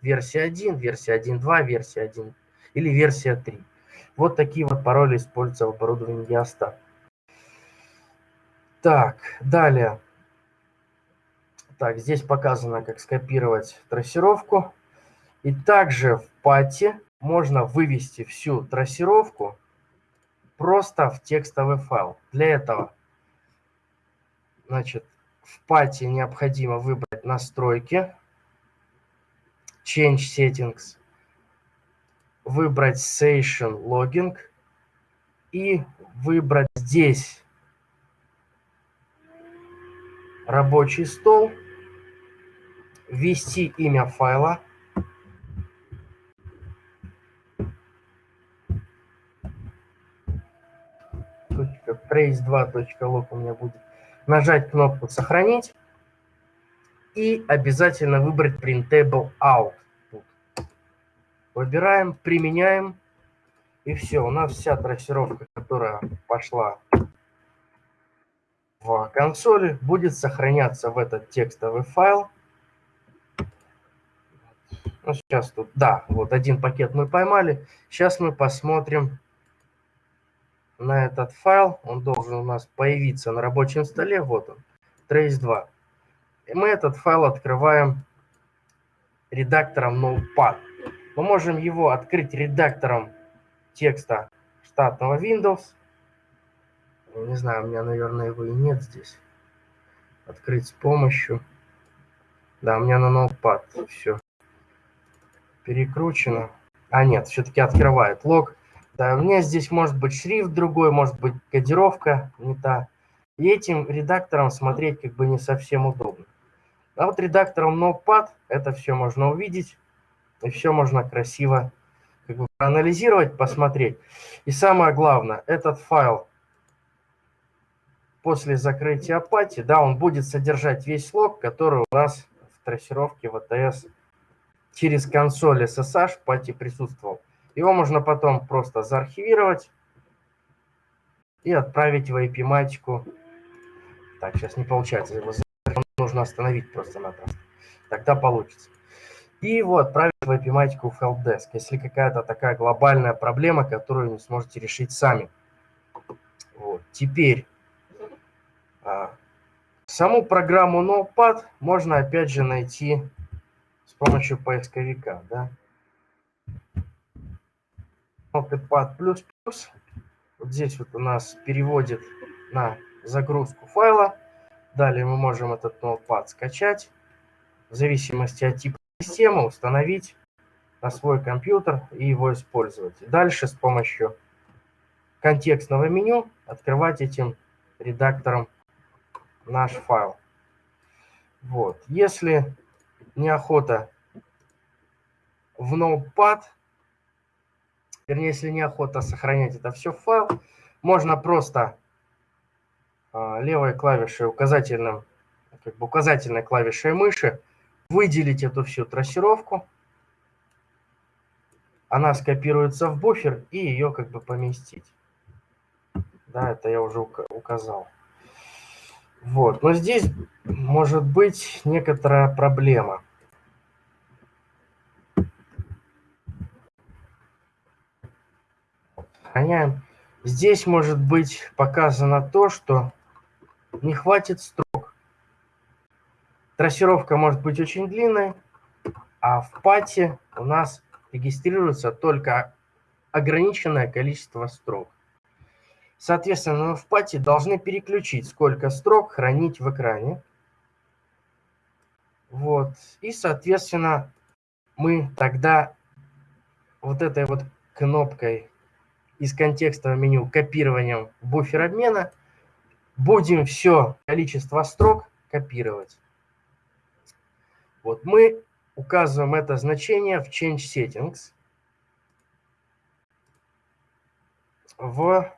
Версия 1, версия 1.2, версия 1 или версия 3. Вот такие вот пароли используются в оборудовании Diastar. Так, далее. Так, здесь показано, как скопировать трассировку. И также в пати можно вывести всю трассировку просто в текстовый файл. Для этого, значит, в пати необходимо выбрать настройки, Change Settings, выбрать Session Logging и выбрать здесь рабочий стол, ввести имя файла, trace2.log у меня будет, нажать кнопку «Сохранить» и обязательно выбрать Printable Out. Выбираем, применяем, и все, у нас вся трассировка, которая пошла в консоли, будет сохраняться в этот текстовый файл. Ну, сейчас тут, да, вот один пакет мы поймали. Сейчас мы посмотрим на этот файл. Он должен у нас появиться на рабочем столе. Вот он, trace2. Мы этот файл открываем редактором Notepad. Мы можем его открыть редактором текста штатного Windows. Не знаю, у меня, наверное, его и нет здесь. Открыть с помощью... Да, у меня на ноутпад все перекручено. А, нет, все-таки открывает лог. Да, у меня здесь может быть шрифт другой, может быть кодировка не та. И этим редактором смотреть как бы не совсем удобно. А вот редактором Notepad это все можно увидеть. И все можно красиво как бы проанализировать, посмотреть. И самое главное, этот файл после закрытия апатии, да, он будет содержать весь лог, который у нас в трассировке ВТС через консоль SSH в пати присутствовал. Его можно потом просто заархивировать и отправить в IP-матику. Так, сейчас не получается, его нужно остановить просто-напросто. Тогда получится и его отправить в эпиматику в helpdesk, если какая-то такая глобальная проблема, которую не сможете решить сами. Вот. Теперь а, саму программу Notepad можно опять же найти с помощью поисковика. Да? Notepad++. Вот здесь вот у нас переводит на загрузку файла. Далее мы можем этот Notepad скачать. В зависимости от типа системы установить на свой компьютер и его использовать. Дальше с помощью контекстного меню открывать этим редактором наш файл. Вот. Если неохота в Notepad, вернее, если неохота сохранять это все в файл, можно просто левой клавишей указательным, как бы указательной клавишей мыши выделить эту всю трассировку. Она скопируется в буфер и ее как бы поместить. Да, это я уже указал. Вот, но здесь может быть некоторая проблема. Сохраняем. Здесь может быть показано то, что не хватит строк. Трассировка может быть очень длинной, а в пати у нас регистрируется только ограниченное количество строк. Соответственно, в пати должны переключить, сколько строк хранить в экране. Вот. И, соответственно, мы тогда вот этой вот кнопкой из контекстного меню копированием буфер обмена будем все количество строк копировать. Вот мы указываем это значение в Change Settings в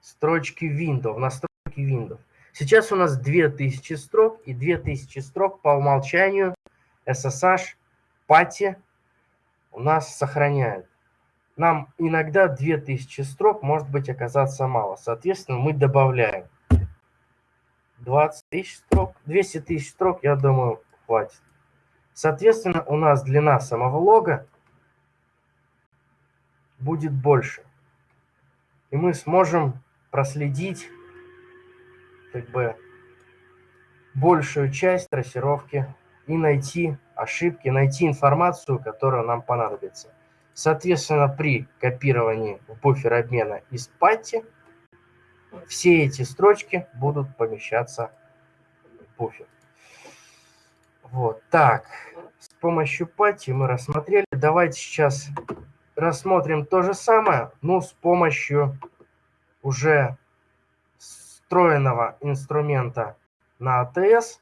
строчки Windows, настройки Windows. Сейчас у нас 2000 строк, и 2000 строк по умолчанию SSH пати у нас сохраняет. Нам иногда 2000 строк может быть оказаться мало. Соответственно, мы добавляем 20 тысяч строк. 200 тысяч строк, я думаю, хватит. Соответственно, у нас длина самого лога будет больше. И мы сможем проследить как бы большую часть трассировки и найти ошибки, найти информацию, которая нам понадобится. Соответственно, при копировании в буфер обмена из патти все эти строчки будут помещаться в буфер. Вот так. С помощью патти мы рассмотрели. Давайте сейчас рассмотрим то же самое, но с помощью уже встроенного инструмента на АТС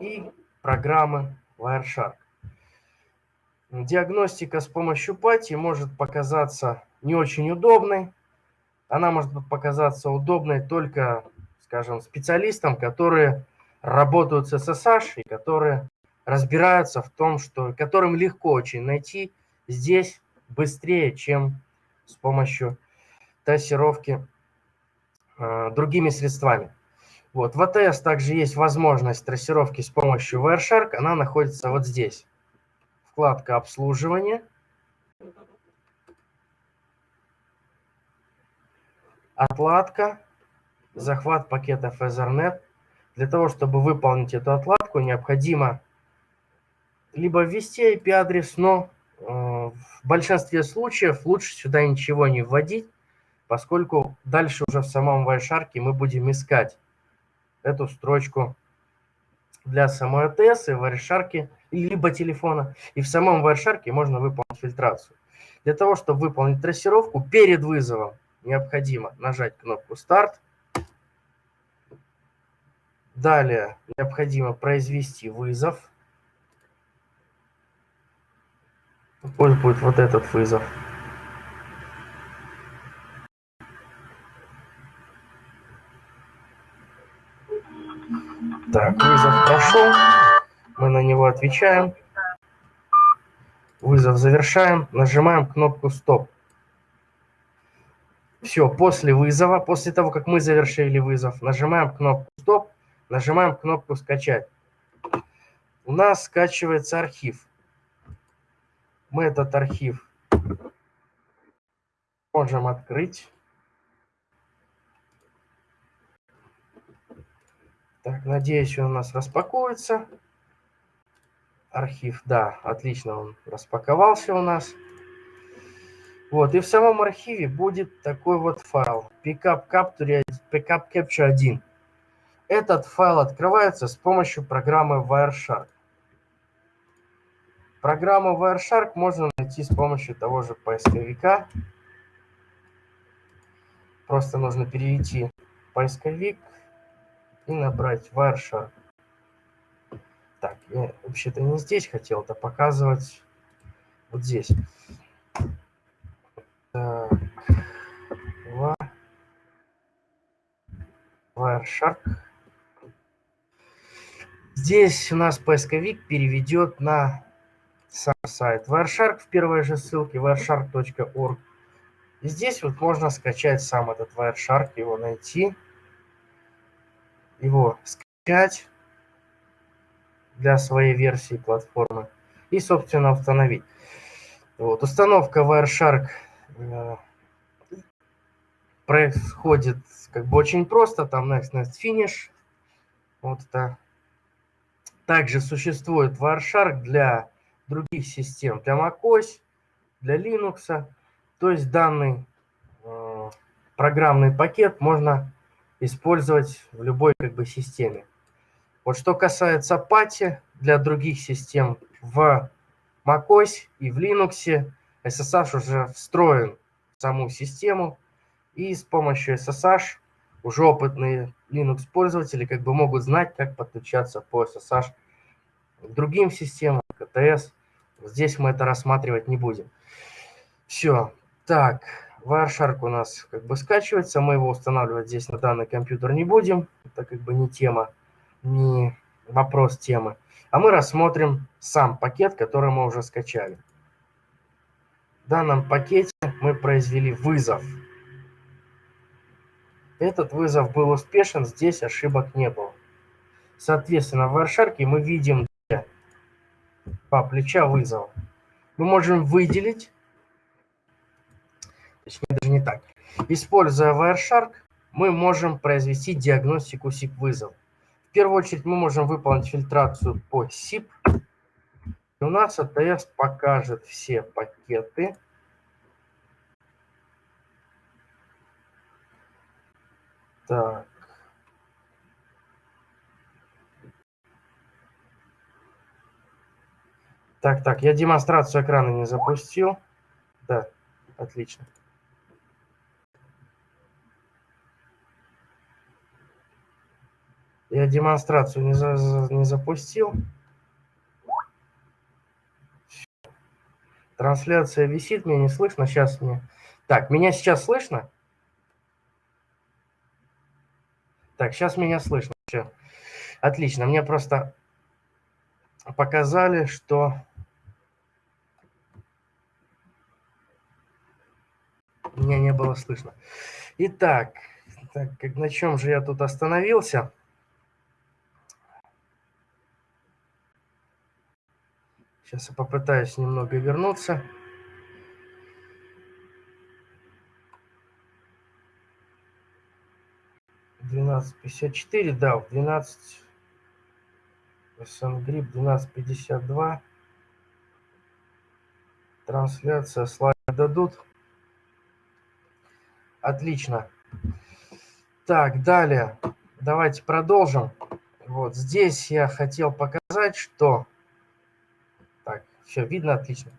и программы Wireshark. Диагностика с помощью пати может показаться не очень удобной. Она может показаться удобной только, скажем, специалистам, которые работают с SSH и которые разбираются в том, что которым легко очень найти здесь быстрее, чем с помощью трассировки э, другими средствами. Вот. В АТС также есть возможность трассировки с помощью Wireshark. Она находится вот здесь. Вкладка «Обслуживание». Отладка. Захват пакетов Ethernet. Для того, чтобы выполнить эту отладку, необходимо либо ввести IP-адрес, но в большинстве случаев лучше сюда ничего не вводить, поскольку дальше уже в самом Wireshark мы будем искать эту строчку для самой АТС и Wireshark, либо телефона. И в самом Wireshark можно выполнить фильтрацию. Для того, чтобы выполнить трассировку, перед вызовом необходимо нажать кнопку «Старт». Далее необходимо произвести вызов – Пусть будет вот этот вызов. Так, вызов прошел. Мы на него отвечаем. Вызов завершаем. Нажимаем кнопку «Стоп». Все, после вызова, после того, как мы завершили вызов, нажимаем кнопку «Стоп», нажимаем кнопку «Скачать». У нас скачивается архив мы этот архив можем открыть. Так, надеюсь, он у нас распакуется. Архив, да, отлично, он распаковался у нас. Вот, и в самом архиве будет такой вот файл pickup capture, pickup capture 1. Этот файл открывается с помощью программы Wireshark. Программу Wireshark можно найти с помощью того же поисковика. Просто нужно перейти в поисковик и набрать Wireshark. Так, я вообще-то не здесь хотел это показывать, вот здесь. Wireshark. Здесь у нас поисковик переведет на сам сайт Wireshark в первой же ссылке wireshark.org. И здесь вот можно скачать сам этот Wireshark, его найти, его скачать для своей версии платформы и, собственно, установить. Вот, установка Wireshark Э, происходит как бы очень просто, там next, next, finish. Вот это. Также существует Wireshark для других систем, для macOS, для Linux. То есть данный э, программный пакет можно использовать в любой как бы системе. Вот что касается пати для других систем в macOS и в Linux, SSH уже встроен в саму систему, и с помощью SSH уже опытные Linux-пользователи как бы могут знать, как подключаться по SSH к другим системам, КТС. Здесь мы это рассматривать не будем. Все. Так, Wireshark у нас как бы скачивается, мы его устанавливать здесь на данный компьютер не будем. Это как бы не тема, не вопрос темы. А мы рассмотрим сам пакет, который мы уже скачали. В данном пакете мы произвели вызов. Этот вызов был успешен, здесь ошибок не было. Соответственно, в Wireshark мы видим по плеча вызова. Мы можем выделить, точнее даже не так, используя Wireshark, мы можем произвести диагностику SIP вызов. В первую очередь мы можем выполнить фильтрацию по SIP, у нас АТС покажет все пакеты. Так. Так, так, я демонстрацию экрана не запустил. Да, отлично. Я демонстрацию не, за, не запустил. Трансляция висит, меня не слышно. Сейчас мне... Так, меня сейчас слышно? Так, сейчас меня слышно. Все. Отлично. Мне просто показали, что... Меня не было слышно. Итак, так, на чем же я тут остановился? Сейчас я попытаюсь немного вернуться. Двенадцать пятьдесят четыре, да, в двенадцать Грипп двенадцать пятьдесят два. Трансляция, слайды дадут. Отлично. Так, далее. Давайте продолжим. Вот здесь я хотел показать, что все, видно отлично.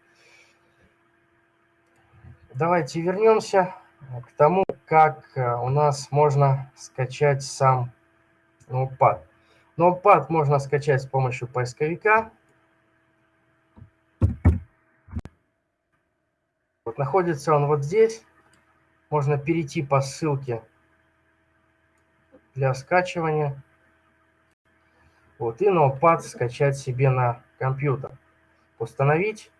Давайте вернемся к тому, как э, у нас можно скачать сам ноутпад. Ноутпад можно скачать с помощью поисковика. Вот находится он вот здесь. Можно перейти по ссылке для скачивания. Вот, и ноутпад скачать себе на компьютер установить.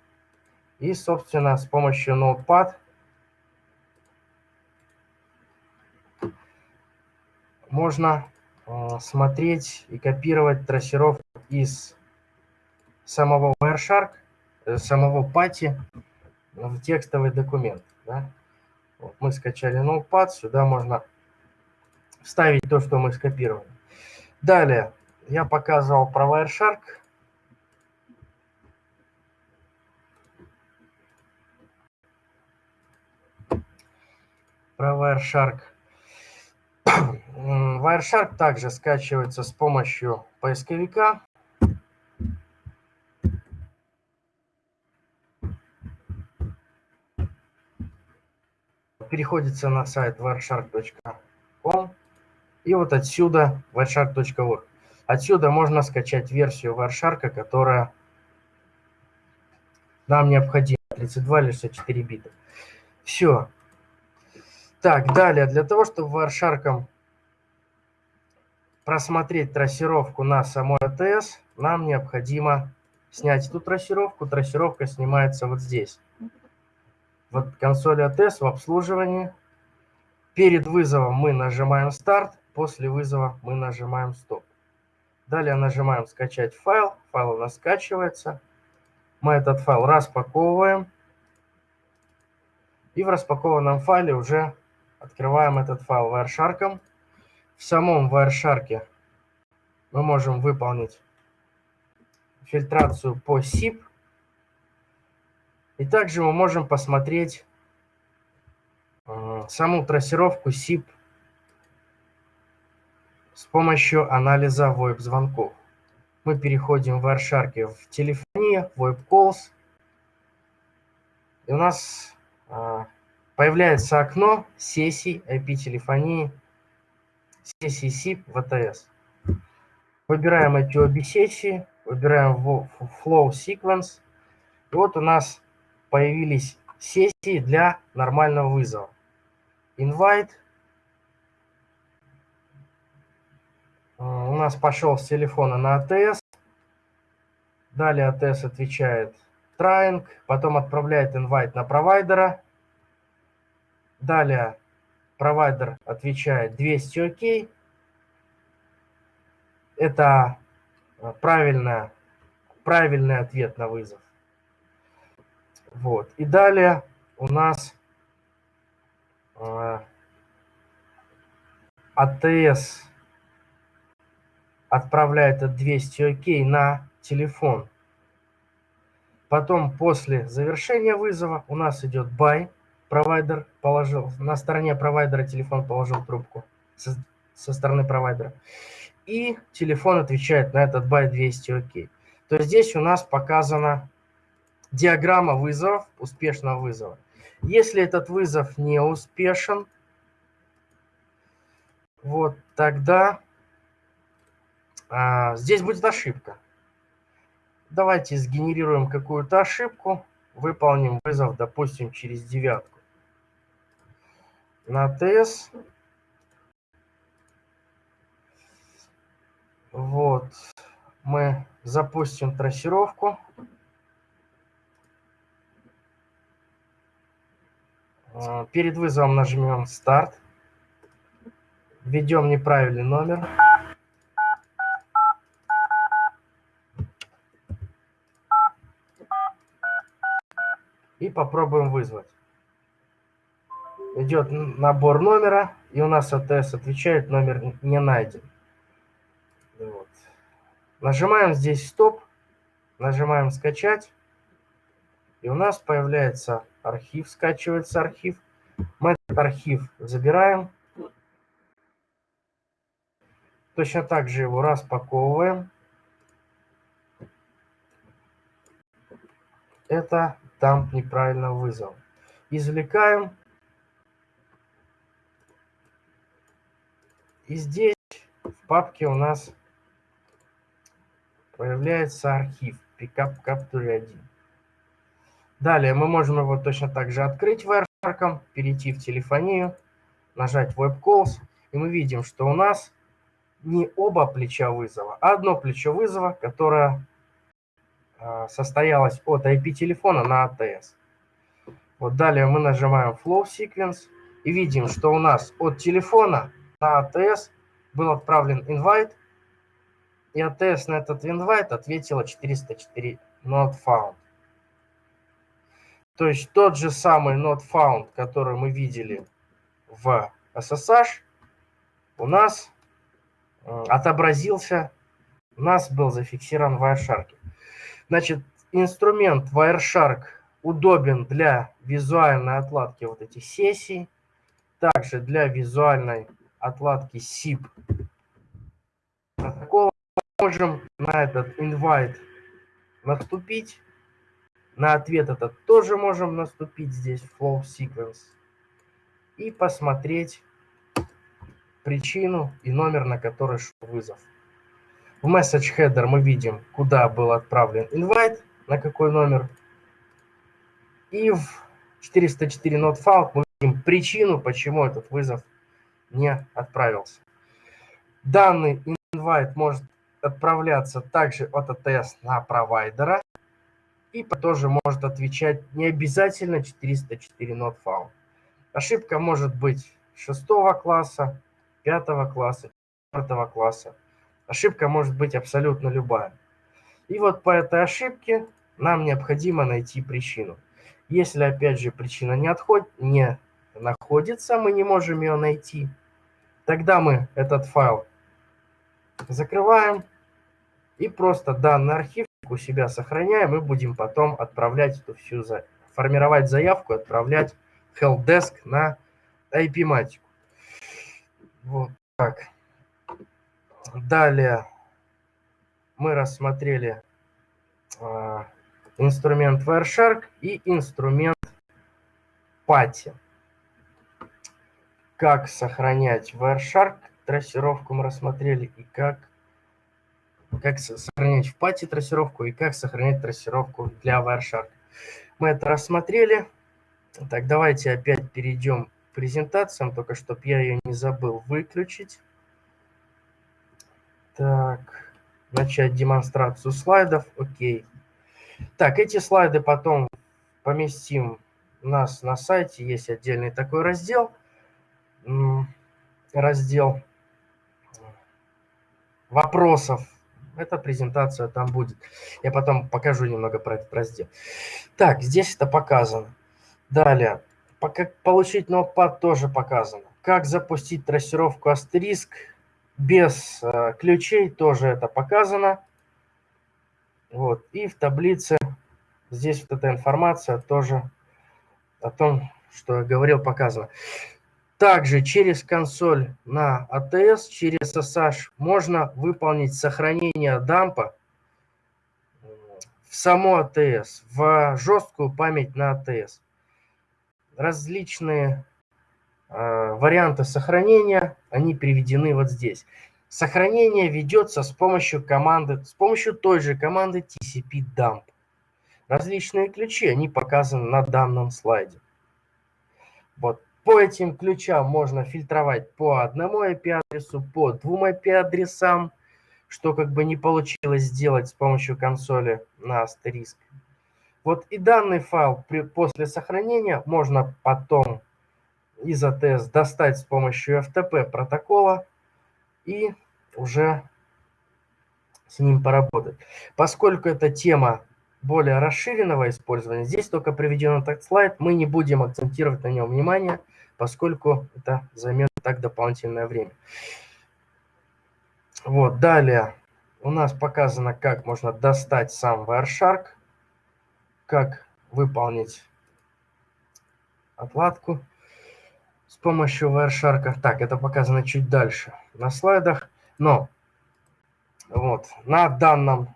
И, собственно, с помощью Notepad можно э, смотреть и копировать трассировку из самого Wireshark, э, самого пати в текстовый документ. Да? Вот мы скачали Notepad, сюда можно вставить то, что мы скопировали. Далее я показывал про Wireshark. про Wireshark. Wireshark также скачивается с помощью поисковика. Переходится на сайт wireshark.com и вот отсюда wireshark.org. Отсюда можно скачать версию Wireshark, которая нам необходима. 32 или 64 бита. Все. Так, далее, для того, чтобы Wireshark просмотреть трассировку на самой АТС, нам необходимо снять эту трассировку. Трассировка снимается вот здесь. Вот консоль АТС в обслуживании. Перед вызовом мы нажимаем старт, после вызова мы нажимаем стоп. Далее нажимаем скачать файл, файл у нас скачивается. Мы этот файл распаковываем. И в распакованном файле уже открываем этот файл Wireshark. В самом Wireshark мы можем выполнить фильтрацию по SIP. И также мы можем посмотреть э, саму трассировку SIP с помощью анализа VoIP-звонков. Мы переходим в Wireshark в телефонии, VoIP Calls. И у нас а, появляется окно сессий IP-телефонии, в ATS. Выбираем эти обе сессии, выбираем Flow Sequence. И вот у нас появились сессии для нормального вызова. Invite. А, у нас пошел с телефона на ATS. Далее ATS отвечает trying, потом отправляет инвайт на провайдера. Далее провайдер отвечает 200 окей. Это э, правильно, правильный ответ на вызов. Вот. И далее у нас э, АТС отправляет от 200 окей на телефон. Потом после завершения вызова у нас идет buy. Провайдер положил, на стороне провайдера телефон положил трубку со, со стороны провайдера. И телефон отвечает на этот buy 200 окей. То есть здесь у нас показана диаграмма вызовов, успешного вызова. Если этот вызов не успешен, вот тогда а, здесь будет ошибка. Давайте сгенерируем какую-то ошибку, выполним вызов, допустим, через девятку. На ТС. Вот. Мы запустим трассировку. А, перед вызовом нажмем «Старт». Введем неправильный номер. и попробуем вызвать. Идет набор номера, и у нас АТС отвечает, номер не найден. Вот. Нажимаем здесь стоп, нажимаем скачать, и у нас появляется архив, скачивается архив. Мы этот архив забираем. Точно так же его распаковываем. Это там неправильно вызвал. Извлекаем. И здесь в папке у нас появляется архив Pickup Capture 1. Далее мы можем его точно так же открыть Wireshark, перейти в телефонию, нажать Web Calls, и мы видим, что у нас не оба плеча вызова, а одно плечо вызова, которое а, состоялась от IP-телефона на ATS. Вот далее мы нажимаем Flow Sequence и видим, что у нас от телефона на ATS был отправлен invite, и ATS на этот invite ответила 404 not found. То есть тот же самый not found, который мы видели в SSH, у нас отобразился, у нас был зафиксирован в Wireshark. Значит, инструмент Wireshark удобен для визуальной отладки вот этих сессий. Также для визуальной отладки SIP протокола можем на этот invite наступить. На ответ этот тоже можем наступить здесь flow sequence. И посмотреть причину и номер, на который шел вызов. В message header мы видим, куда был отправлен invite, на какой номер. И в 404 not found мы видим причину, почему этот вызов не отправился. Данный invite может отправляться также от АТС на провайдера и тоже может отвечать не обязательно 404 not found. Ошибка может быть 6 класса, 5 класса, 4 класса. Ошибка может быть абсолютно любая. И вот по этой ошибке нам необходимо найти причину. Если, опять же, причина не, отходит, не находится, мы не можем ее найти, тогда мы этот файл закрываем и просто данный архив у себя сохраняем и будем потом отправлять эту всю, за... формировать заявку, отправлять helpdesk на IP-матику. Вот так. Далее мы рассмотрели э, инструмент Wireshark и инструмент Pati. Как сохранять Wireshark трассировку мы рассмотрели и как, как сохранять в Pati трассировку и как сохранять трассировку для Wireshark. Мы это рассмотрели. Так, давайте опять перейдем к презентациям, только чтобы я ее не забыл выключить. Так, начать демонстрацию слайдов. Окей. Так, эти слайды потом поместим у нас на сайте. Есть отдельный такой раздел. Раздел вопросов. Эта презентация там будет. Я потом покажу немного про этот раздел. Так, здесь это показано. Далее, как получить ноутпад тоже показано. Как запустить трассировку астериск без э, ключей, тоже это показано. Вот. И в таблице здесь вот эта информация тоже о том, что я говорил, показано. Также через консоль на ATS, через SSH можно выполнить сохранение дампа в само ATS, в жесткую память на ATS. Различные э, варианты сохранения, они приведены вот здесь. Сохранение ведется с помощью команды, с помощью той же команды TCP dump. Различные ключи, они показаны на данном слайде. Вот по этим ключам можно фильтровать по одному IP-адресу, по двум IP-адресам, что как бы не получилось сделать с помощью консоли на астериск. Вот и данный файл при, после сохранения можно потом из ATS достать с помощью FTP протокола и уже с ним поработать. Поскольку эта тема более расширенного использования, здесь только приведен этот слайд, мы не будем акцентировать на нем внимание – поскольку это займет так дополнительное время. Вот, далее у нас показано, как можно достать сам Wireshark, как выполнить отладку с помощью Wireshark. Так, это показано чуть дальше на слайдах, но вот на данном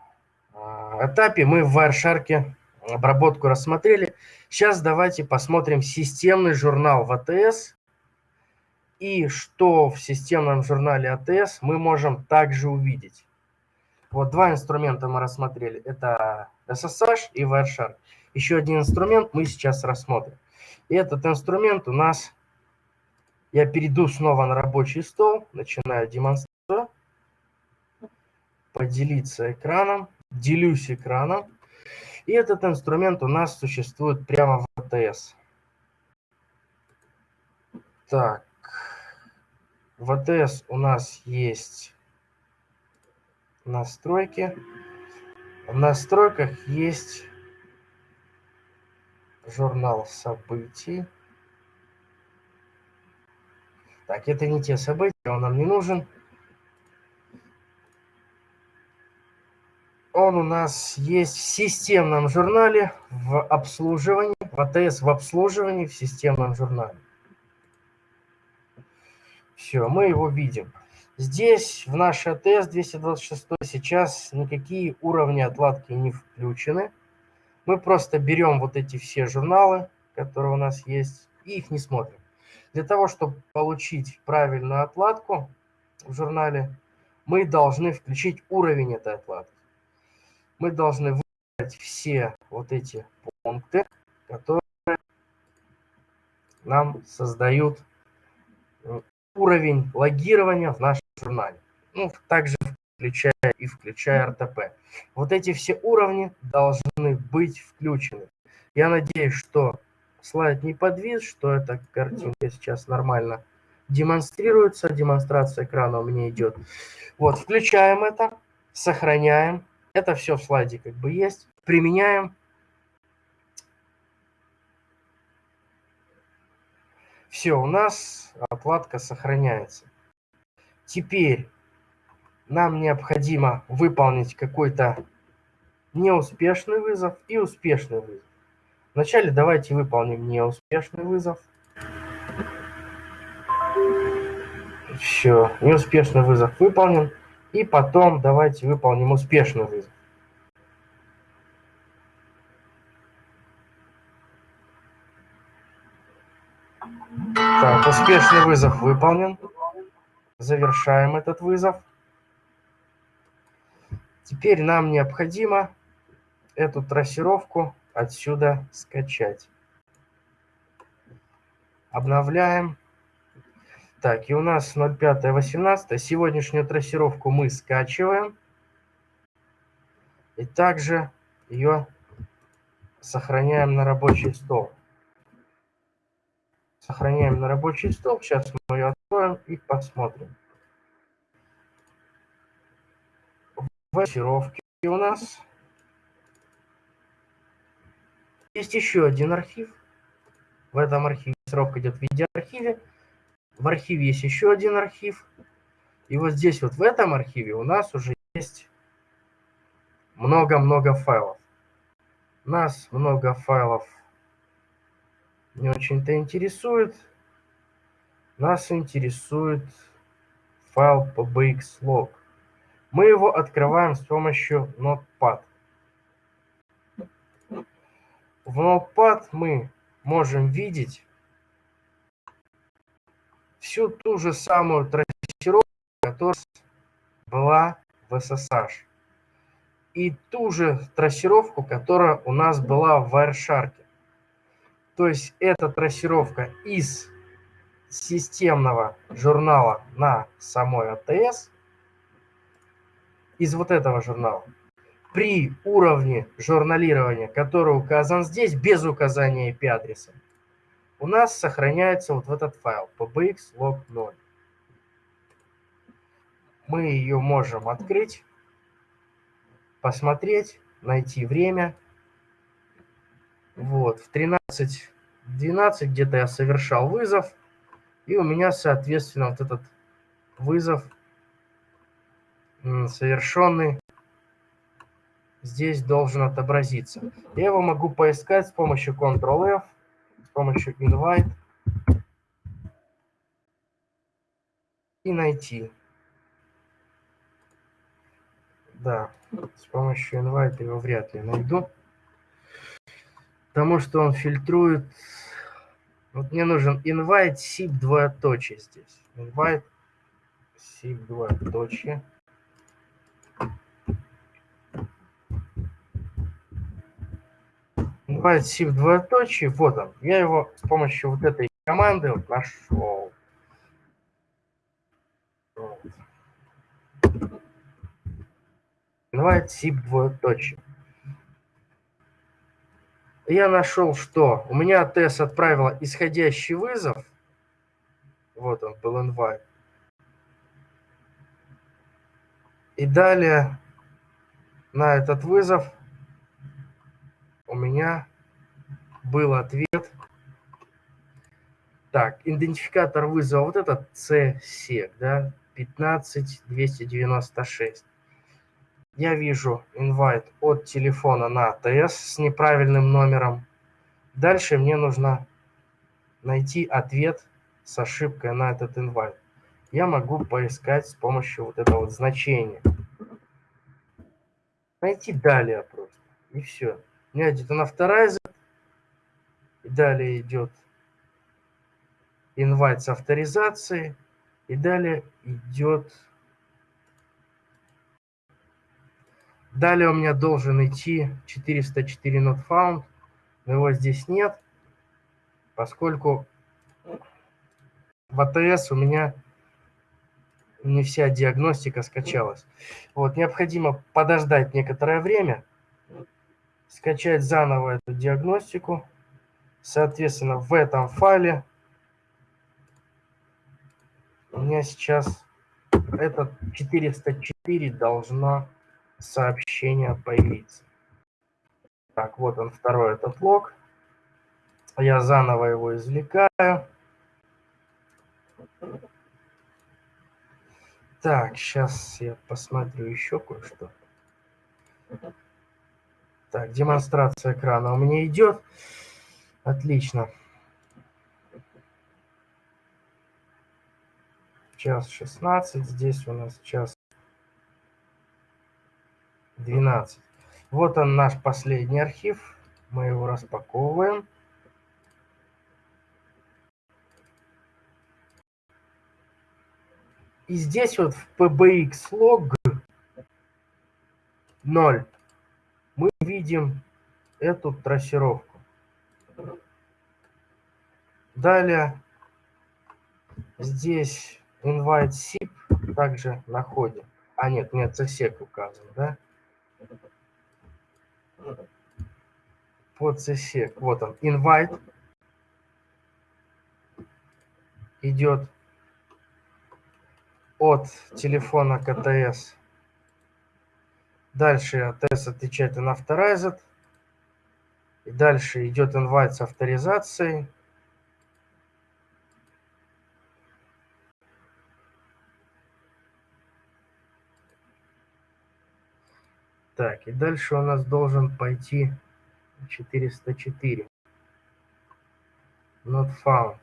а, этапе мы в Wireshark обработку рассмотрели. Сейчас давайте посмотрим системный журнал в АТС. И что в системном журнале АТС мы можем также увидеть. Вот два инструмента мы рассмотрели. Это SSH и Wireshark. Еще один инструмент мы сейчас рассмотрим. И этот инструмент у нас... Я перейду снова на рабочий стол, начинаю демонстрацию. Поделиться экраном. Делюсь экраном. И этот инструмент у нас существует прямо в АТС. Так, в АТС у нас есть настройки. В настройках есть журнал событий. Так, это не те события, он нам не нужен. Он у нас есть в системном журнале в обслуживании, в АТС в обслуживании в системном журнале. Все, мы его видим. Здесь в наш АТС 226 сейчас никакие уровни отладки не включены. Мы просто берем вот эти все журналы, которые у нас есть, и их не смотрим. Для того, чтобы получить правильную отладку в журнале, мы должны включить уровень этой отладки. Мы должны выбрать все вот эти пункты, которые нам создают уровень логирования в нашем журнале. Ну, также включая и включая РТП. Вот эти все уровни должны быть включены. Я надеюсь, что слайд не подвис, что эта картинка сейчас нормально демонстрируется. Демонстрация экрана у меня идет. Вот, включаем это, сохраняем. Это все в слайде как бы есть. Применяем. Все, у нас отладка сохраняется. Теперь нам необходимо выполнить какой-то неуспешный вызов и успешный вызов. Вначале давайте выполним неуспешный вызов. Все, неуспешный вызов выполнен. И потом давайте выполним успешный вызов. Так, успешный вызов выполнен. Завершаем этот вызов. Теперь нам необходимо эту трассировку отсюда скачать. Обновляем. Так, и у нас 05.18. Сегодняшнюю трассировку мы скачиваем. И также ее сохраняем на рабочий стол сохраняем на рабочий стол. Сейчас мы ее откроем и посмотрим. В архивировке у нас есть еще один архив. В этом архиве срок идет в видеоархиве. В архиве есть еще один архив. И вот здесь вот в этом архиве у нас уже есть много-много файлов. Нас много файлов не очень-то интересует. Нас интересует файл pbxlog. Мы его открываем с помощью Notepad. В Notepad мы можем видеть всю ту же самую трассировку, которая была в SSH. И ту же трассировку, которая у нас была в Wireshark. То есть это трассировка из системного журнала на самой АТС, из вот этого журнала, при уровне журналирования, который указан здесь, без указания IP-адреса, у нас сохраняется вот в этот файл pbx log 0. Мы ее можем открыть, посмотреть, найти время – вот, в 13.12 где-то я совершал вызов, и у меня, соответственно, вот этот вызов совершенный здесь должен отобразиться. Я его могу поискать с помощью Ctrl-F, помощью Invite и найти. Да, с помощью Invite его вряд ли найду потому что он фильтрует. Вот мне нужен invite sip двоеточие здесь. Invite sip двоеточие. Invite sip двоеточие. Вот он. Я его с помощью вот этой команды вот нашел. Вот. Invite sip двоеточие я нашел, что у меня ТС отправила исходящий вызов. Вот он, был invite. И далее на этот вызов у меня был ответ. Так, идентификатор вызова, вот этот CSEC, да, 15296 я вижу invite от телефона на АТС с неправильным номером. Дальше мне нужно найти ответ с ошибкой на этот invite. я могу поискать с помощью вот этого вот значения. Найти далее просто. И все. У меня идет unauthorized. И далее идет invite с авторизацией. И далее идет... Далее у меня должен идти 404 not found, но его здесь нет, поскольку в АТС у меня не вся диагностика скачалась. Вот, необходимо подождать некоторое время, скачать заново эту диагностику. Соответственно, в этом файле у меня сейчас этот 404 должна сообщение появиться. Так, вот он второй этот лог. Я заново его извлекаю. Так, сейчас я посмотрю еще кое-что. Так, демонстрация экрана у меня идет. Отлично. Час 16, здесь у нас час 12. Вот он наш последний архив. Мы его распаковываем. И здесь вот в pbx log 0 мы видим эту трассировку. Далее здесь invite SIP также находим. А нет, нет, CSEC указан, да? Под CSEC, вот он, invite идет от телефона КТС. Дальше АТС отвечает на Authorized. И дальше идет invite с авторизацией. Так, и дальше у нас должен пойти 404. Not found.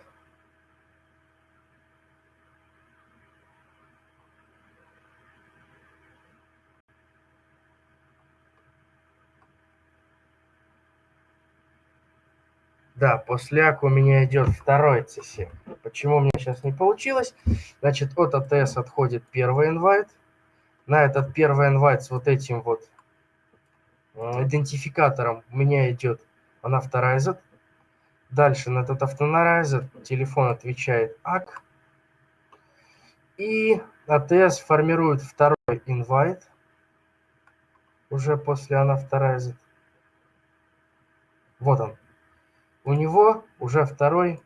Да, после АК у меня идет второй CC. Почему у меня сейчас не получилось? Значит, от АТС отходит первый инвайт. На этот первый инвайт с вот этим вот идентификатором у меня идет unauthorized. Дальше на этот автонаразер телефон отвечает АК. И АТС формирует второй инвайт уже после unauthorized. Вот он, у него уже второй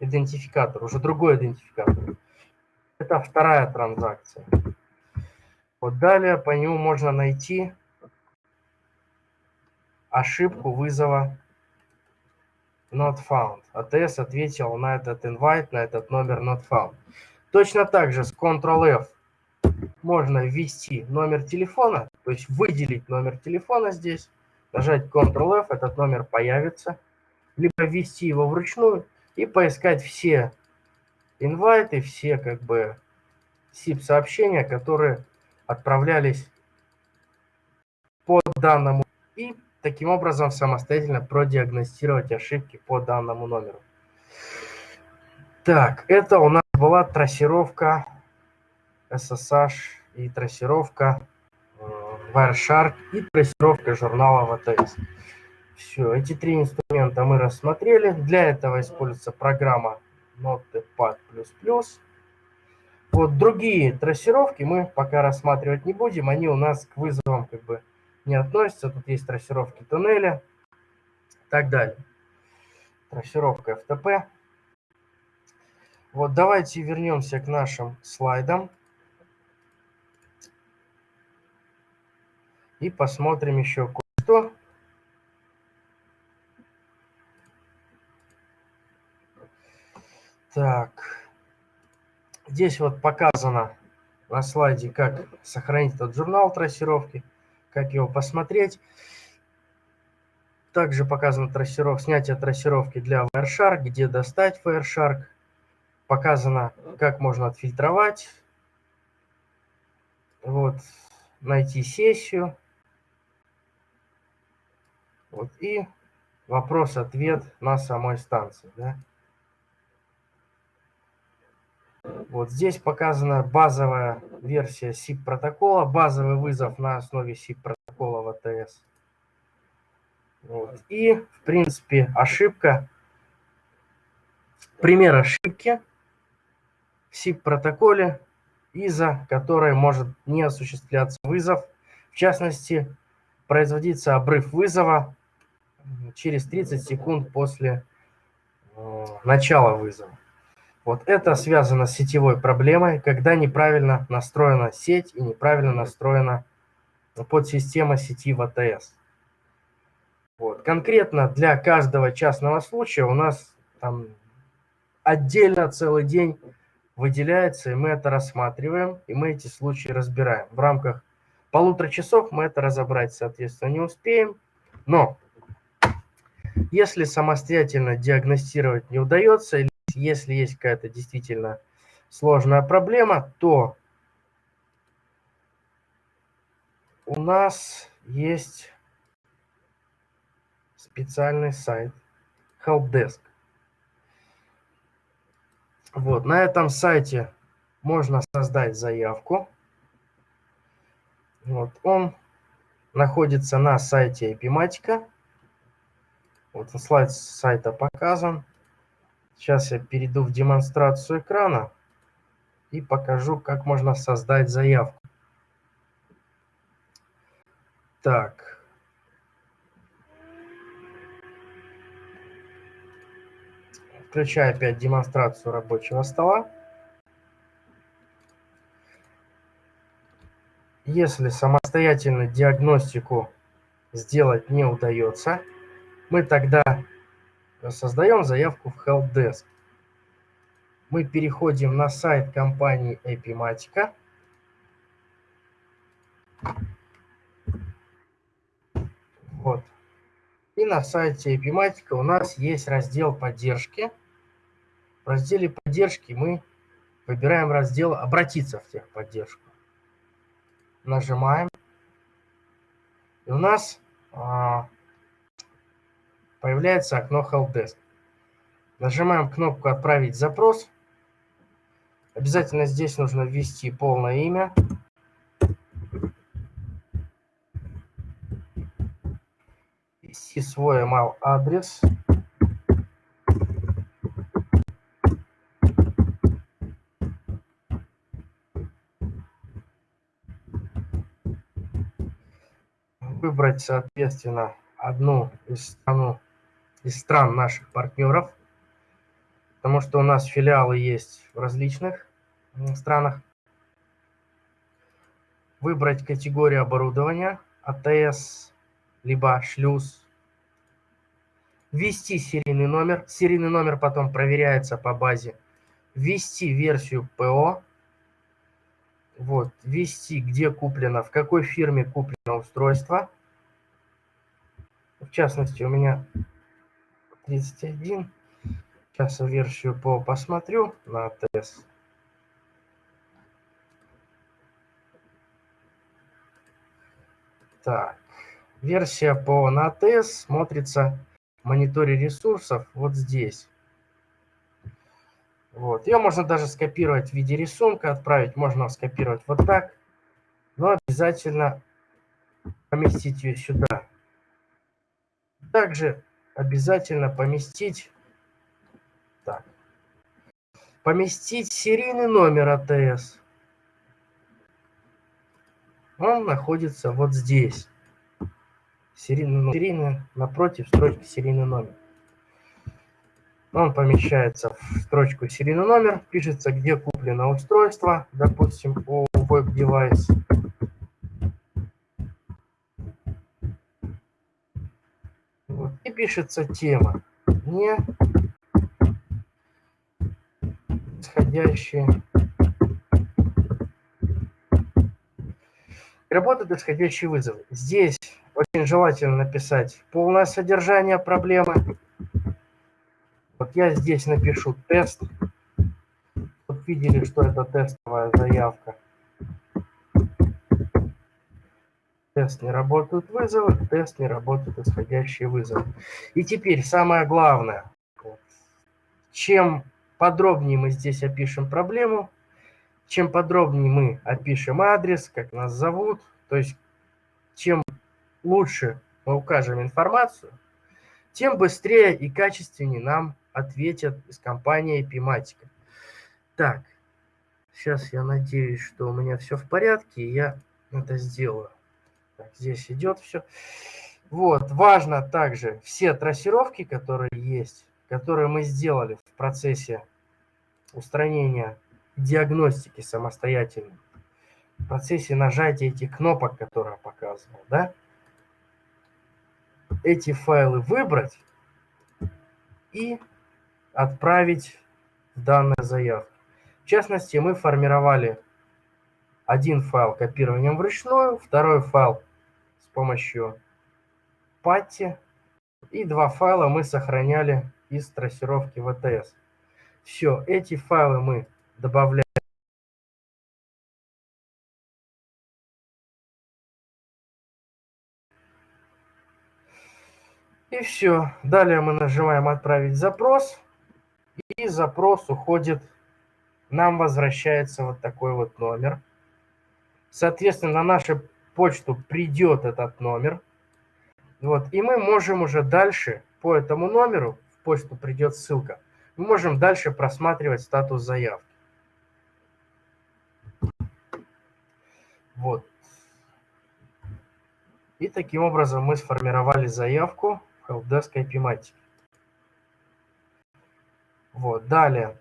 идентификатор, уже другой идентификатор. Это вторая транзакция. Вот далее по нему можно найти ошибку вызова not found. ATS ответил на этот invite, на этот номер not found. Точно так же с Ctrl-F можно ввести номер телефона, то есть выделить номер телефона здесь, нажать Ctrl-F, этот номер появится – либо ввести его вручную и поискать все инвайты, все как бы SIP-сообщения, которые отправлялись по данному и таким образом самостоятельно продиагностировать ошибки по данному номеру. Так, это у нас была трассировка SSH и трассировка Wireshark и трассировка журнала VTS. Все, эти три инструмента мы рассмотрели. Для этого используется программа Notepad++. Вот другие трассировки мы пока рассматривать не будем. Они у нас к вызовам как бы не относятся. Тут есть трассировки туннеля и так далее. Трассировка FTP. Вот давайте вернемся к нашим слайдам. И посмотрим еще кое-что. Так. Здесь вот показано на слайде, как сохранить этот журнал трассировки, как его посмотреть. Также показано трассировка, снятие трассировки для Wireshark, где достать Wireshark. показано, как можно отфильтровать, вот, найти сессию, вот, и вопрос-ответ на самой станции, да. Вот здесь показана базовая версия SIP протокола, базовый вызов на основе SIP протокола в АТС. Вот. И, в принципе, ошибка, пример ошибки в SIP протоколе, из-за которой может не осуществляться вызов. В частности, производится обрыв вызова через 30 секунд после э, начала вызова. Вот это связано с сетевой проблемой, когда неправильно настроена сеть и неправильно настроена подсистема сети в АТС. Вот. Конкретно для каждого частного случая у нас там отдельно целый день выделяется, и мы это рассматриваем, и мы эти случаи разбираем. В рамках полутора часов мы это разобрать, соответственно, не успеем. Но если самостоятельно диагностировать не удается, если есть какая-то действительно сложная проблема, то у нас есть специальный сайт Helpdesk. Вот, на этом сайте можно создать заявку. Вот, он находится на сайте Epimatica. Вот слайд сайта показан. Сейчас я перейду в демонстрацию экрана и покажу, как можно создать заявку. Так. Включаю опять демонстрацию рабочего стола. Если самостоятельно диагностику сделать не удается, мы тогда создаем заявку в Helpdesk. Мы переходим на сайт компании Epimatica. Вот. И на сайте Epimatica у нас есть раздел поддержки. В разделе поддержки мы выбираем раздел «Обратиться в техподдержку». Нажимаем. И у нас а, появляется окно Helpdesk. Нажимаем кнопку «Отправить запрос». Обязательно здесь нужно ввести полное имя. Ввести свой email адрес. Выбрать, соответственно, одну из страну из стран наших партнеров, потому что у нас филиалы есть в различных странах. Выбрать категорию оборудования, АТС, либо шлюз. Ввести серийный номер. Серийный номер потом проверяется по базе. Ввести версию ПО. Вот, ввести, где куплено, в какой фирме куплено устройство. В частности, у меня 31. Сейчас версию по посмотрю на тест. Так, версия по NATS смотрится в мониторе ресурсов вот здесь. Вот. Ее можно даже скопировать в виде рисунка, отправить можно скопировать вот так. Но обязательно поместить ее сюда. Также обязательно поместить так, поместить серийный номер АТС. Он находится вот здесь. Серийный, серийный напротив строчки серийный номер. Он помещается в строчку серийный номер, пишется, где куплено устройство, допустим, у веб-девайс. И пишется тема. Не исходящие. Работает исходящий вызов. Здесь очень желательно написать полное содержание проблемы. Вот я здесь напишу тест. видели, что это тестовая заявка. Тест не работают вызовы, тест не работают исходящие вызовы. И теперь самое главное. Чем подробнее мы здесь опишем проблему, чем подробнее мы опишем адрес, как нас зовут, то есть чем лучше мы укажем информацию, тем быстрее и качественнее нам ответят из компании Epimatica. Так, сейчас я надеюсь, что у меня все в порядке, и я это сделаю. Так, здесь идет все. Вот, важно также все трассировки, которые есть, которые мы сделали в процессе устранения диагностики самостоятельно, в процессе нажатия этих кнопок, которые я показывал, да, эти файлы выбрать и отправить в данную заявку. В частности, мы формировали один файл копированием вручную, второй файл помощью патти. И два файла мы сохраняли из трассировки VTS. Все, эти файлы мы добавляем. И все. Далее мы нажимаем «Отправить запрос». И запрос уходит, нам возвращается вот такой вот номер. Соответственно, на наши почту придет этот номер. Вот, и мы можем уже дальше по этому номеру, в почту придет ссылка, мы можем дальше просматривать статус заявки. Вот. И таким образом мы сформировали заявку в Helpdesk IP Вот, далее.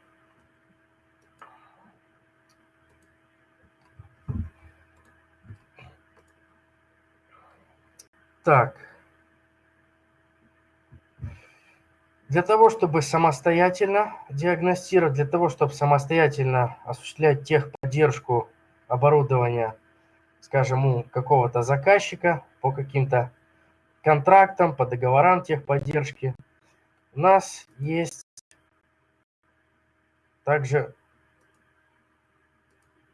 Так. Для того, чтобы самостоятельно диагностировать, для того, чтобы самостоятельно осуществлять техподдержку оборудования, скажем, у какого-то заказчика по каким-то контрактам, по договорам техподдержки, у нас есть также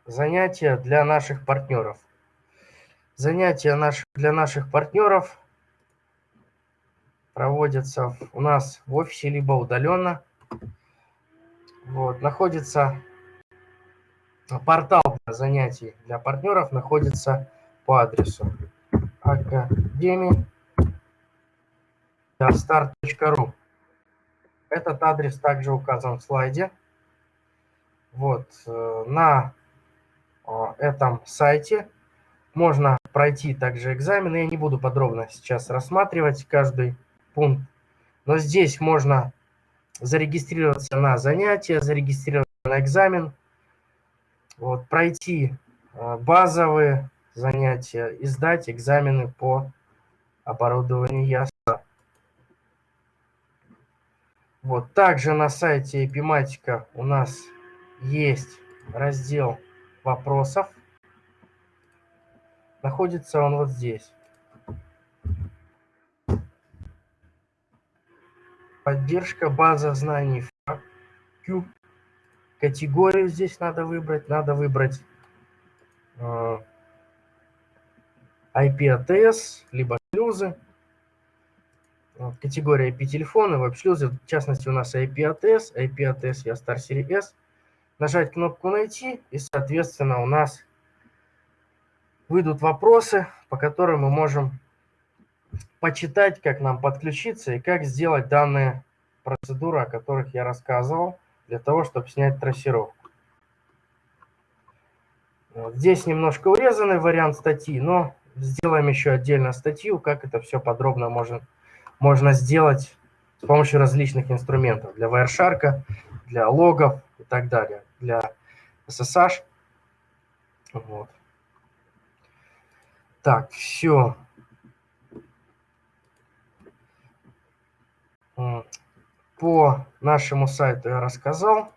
занятия для наших партнеров. Занятия наш, для наших партнеров проводятся у нас в офисе, либо удаленно. Вот, находится портал для занятий для партнеров находится по адресу академия.start.ru Этот адрес также указан в слайде. Вот, э, на э, этом сайте можно пройти также экзамены. Я не буду подробно сейчас рассматривать каждый пункт. Но здесь можно зарегистрироваться на занятия, зарегистрироваться на экзамен, вот, пройти э, базовые занятия и сдать экзамены по оборудованию ЯСА. Вот, также на сайте Epimatica у нас есть раздел вопросов. Находится он вот здесь. Поддержка база знаний Q. Категорию здесь надо выбрать. Надо выбрать э, IP-ATS, либо шлюзы. Категория IP-телефона, веб-шлюзы. В частности, у нас IP-ATS, IP-ATS я Star Series S. Нажать кнопку «Найти», и, соответственно, у нас выйдут вопросы, по которым мы можем почитать, как нам подключиться и как сделать данные процедуры, о которых я рассказывал, для того, чтобы снять трассировку. Вот. Здесь немножко урезанный вариант статьи, но сделаем еще отдельно статью, как это все подробно можно, можно сделать с помощью различных инструментов для Wireshark, для логов и так далее, для SSH. Вот. Так, все. По нашему сайту я рассказал.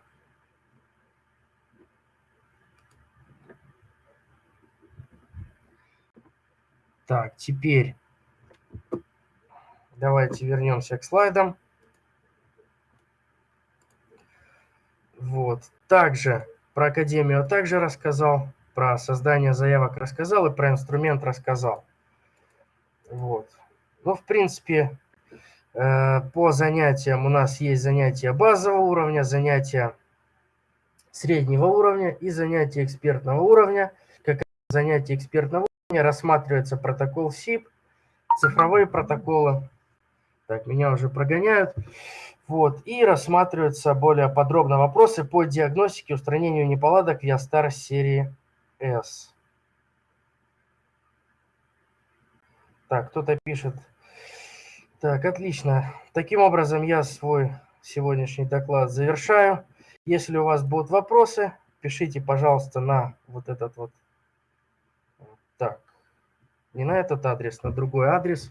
Так, теперь давайте вернемся к слайдам. Вот. Также про академию также рассказал, про создание заявок рассказал и про инструмент рассказал. Вот. Ну, в принципе, э, по занятиям у нас есть занятия базового уровня, занятия среднего уровня и занятия экспертного уровня. Как занятие экспертного уровня рассматривается протокол СИП, цифровые протоколы. Так, меня уже прогоняют. Вот, и рассматриваются более подробно вопросы по диагностике устранению неполадок Ястар серии S. Так, кто-то пишет. Так, отлично. Таким образом, я свой сегодняшний доклад завершаю. Если у вас будут вопросы, пишите, пожалуйста, на вот этот вот. Так, не на этот адрес, на другой адрес.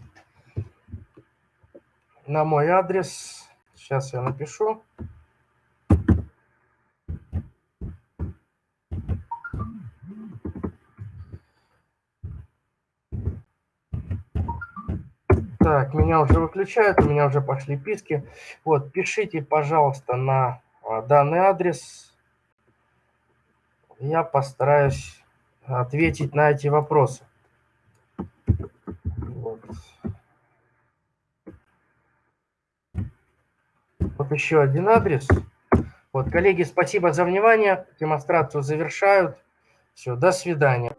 На мой адрес. Сейчас я напишу. Так, меня уже выключают, у меня уже пошли писки. Вот, пишите, пожалуйста, на а, данный адрес. Я постараюсь ответить на эти вопросы. Вот. вот еще один адрес. Вот, коллеги, спасибо за внимание. Демонстрацию завершают. Все, до свидания.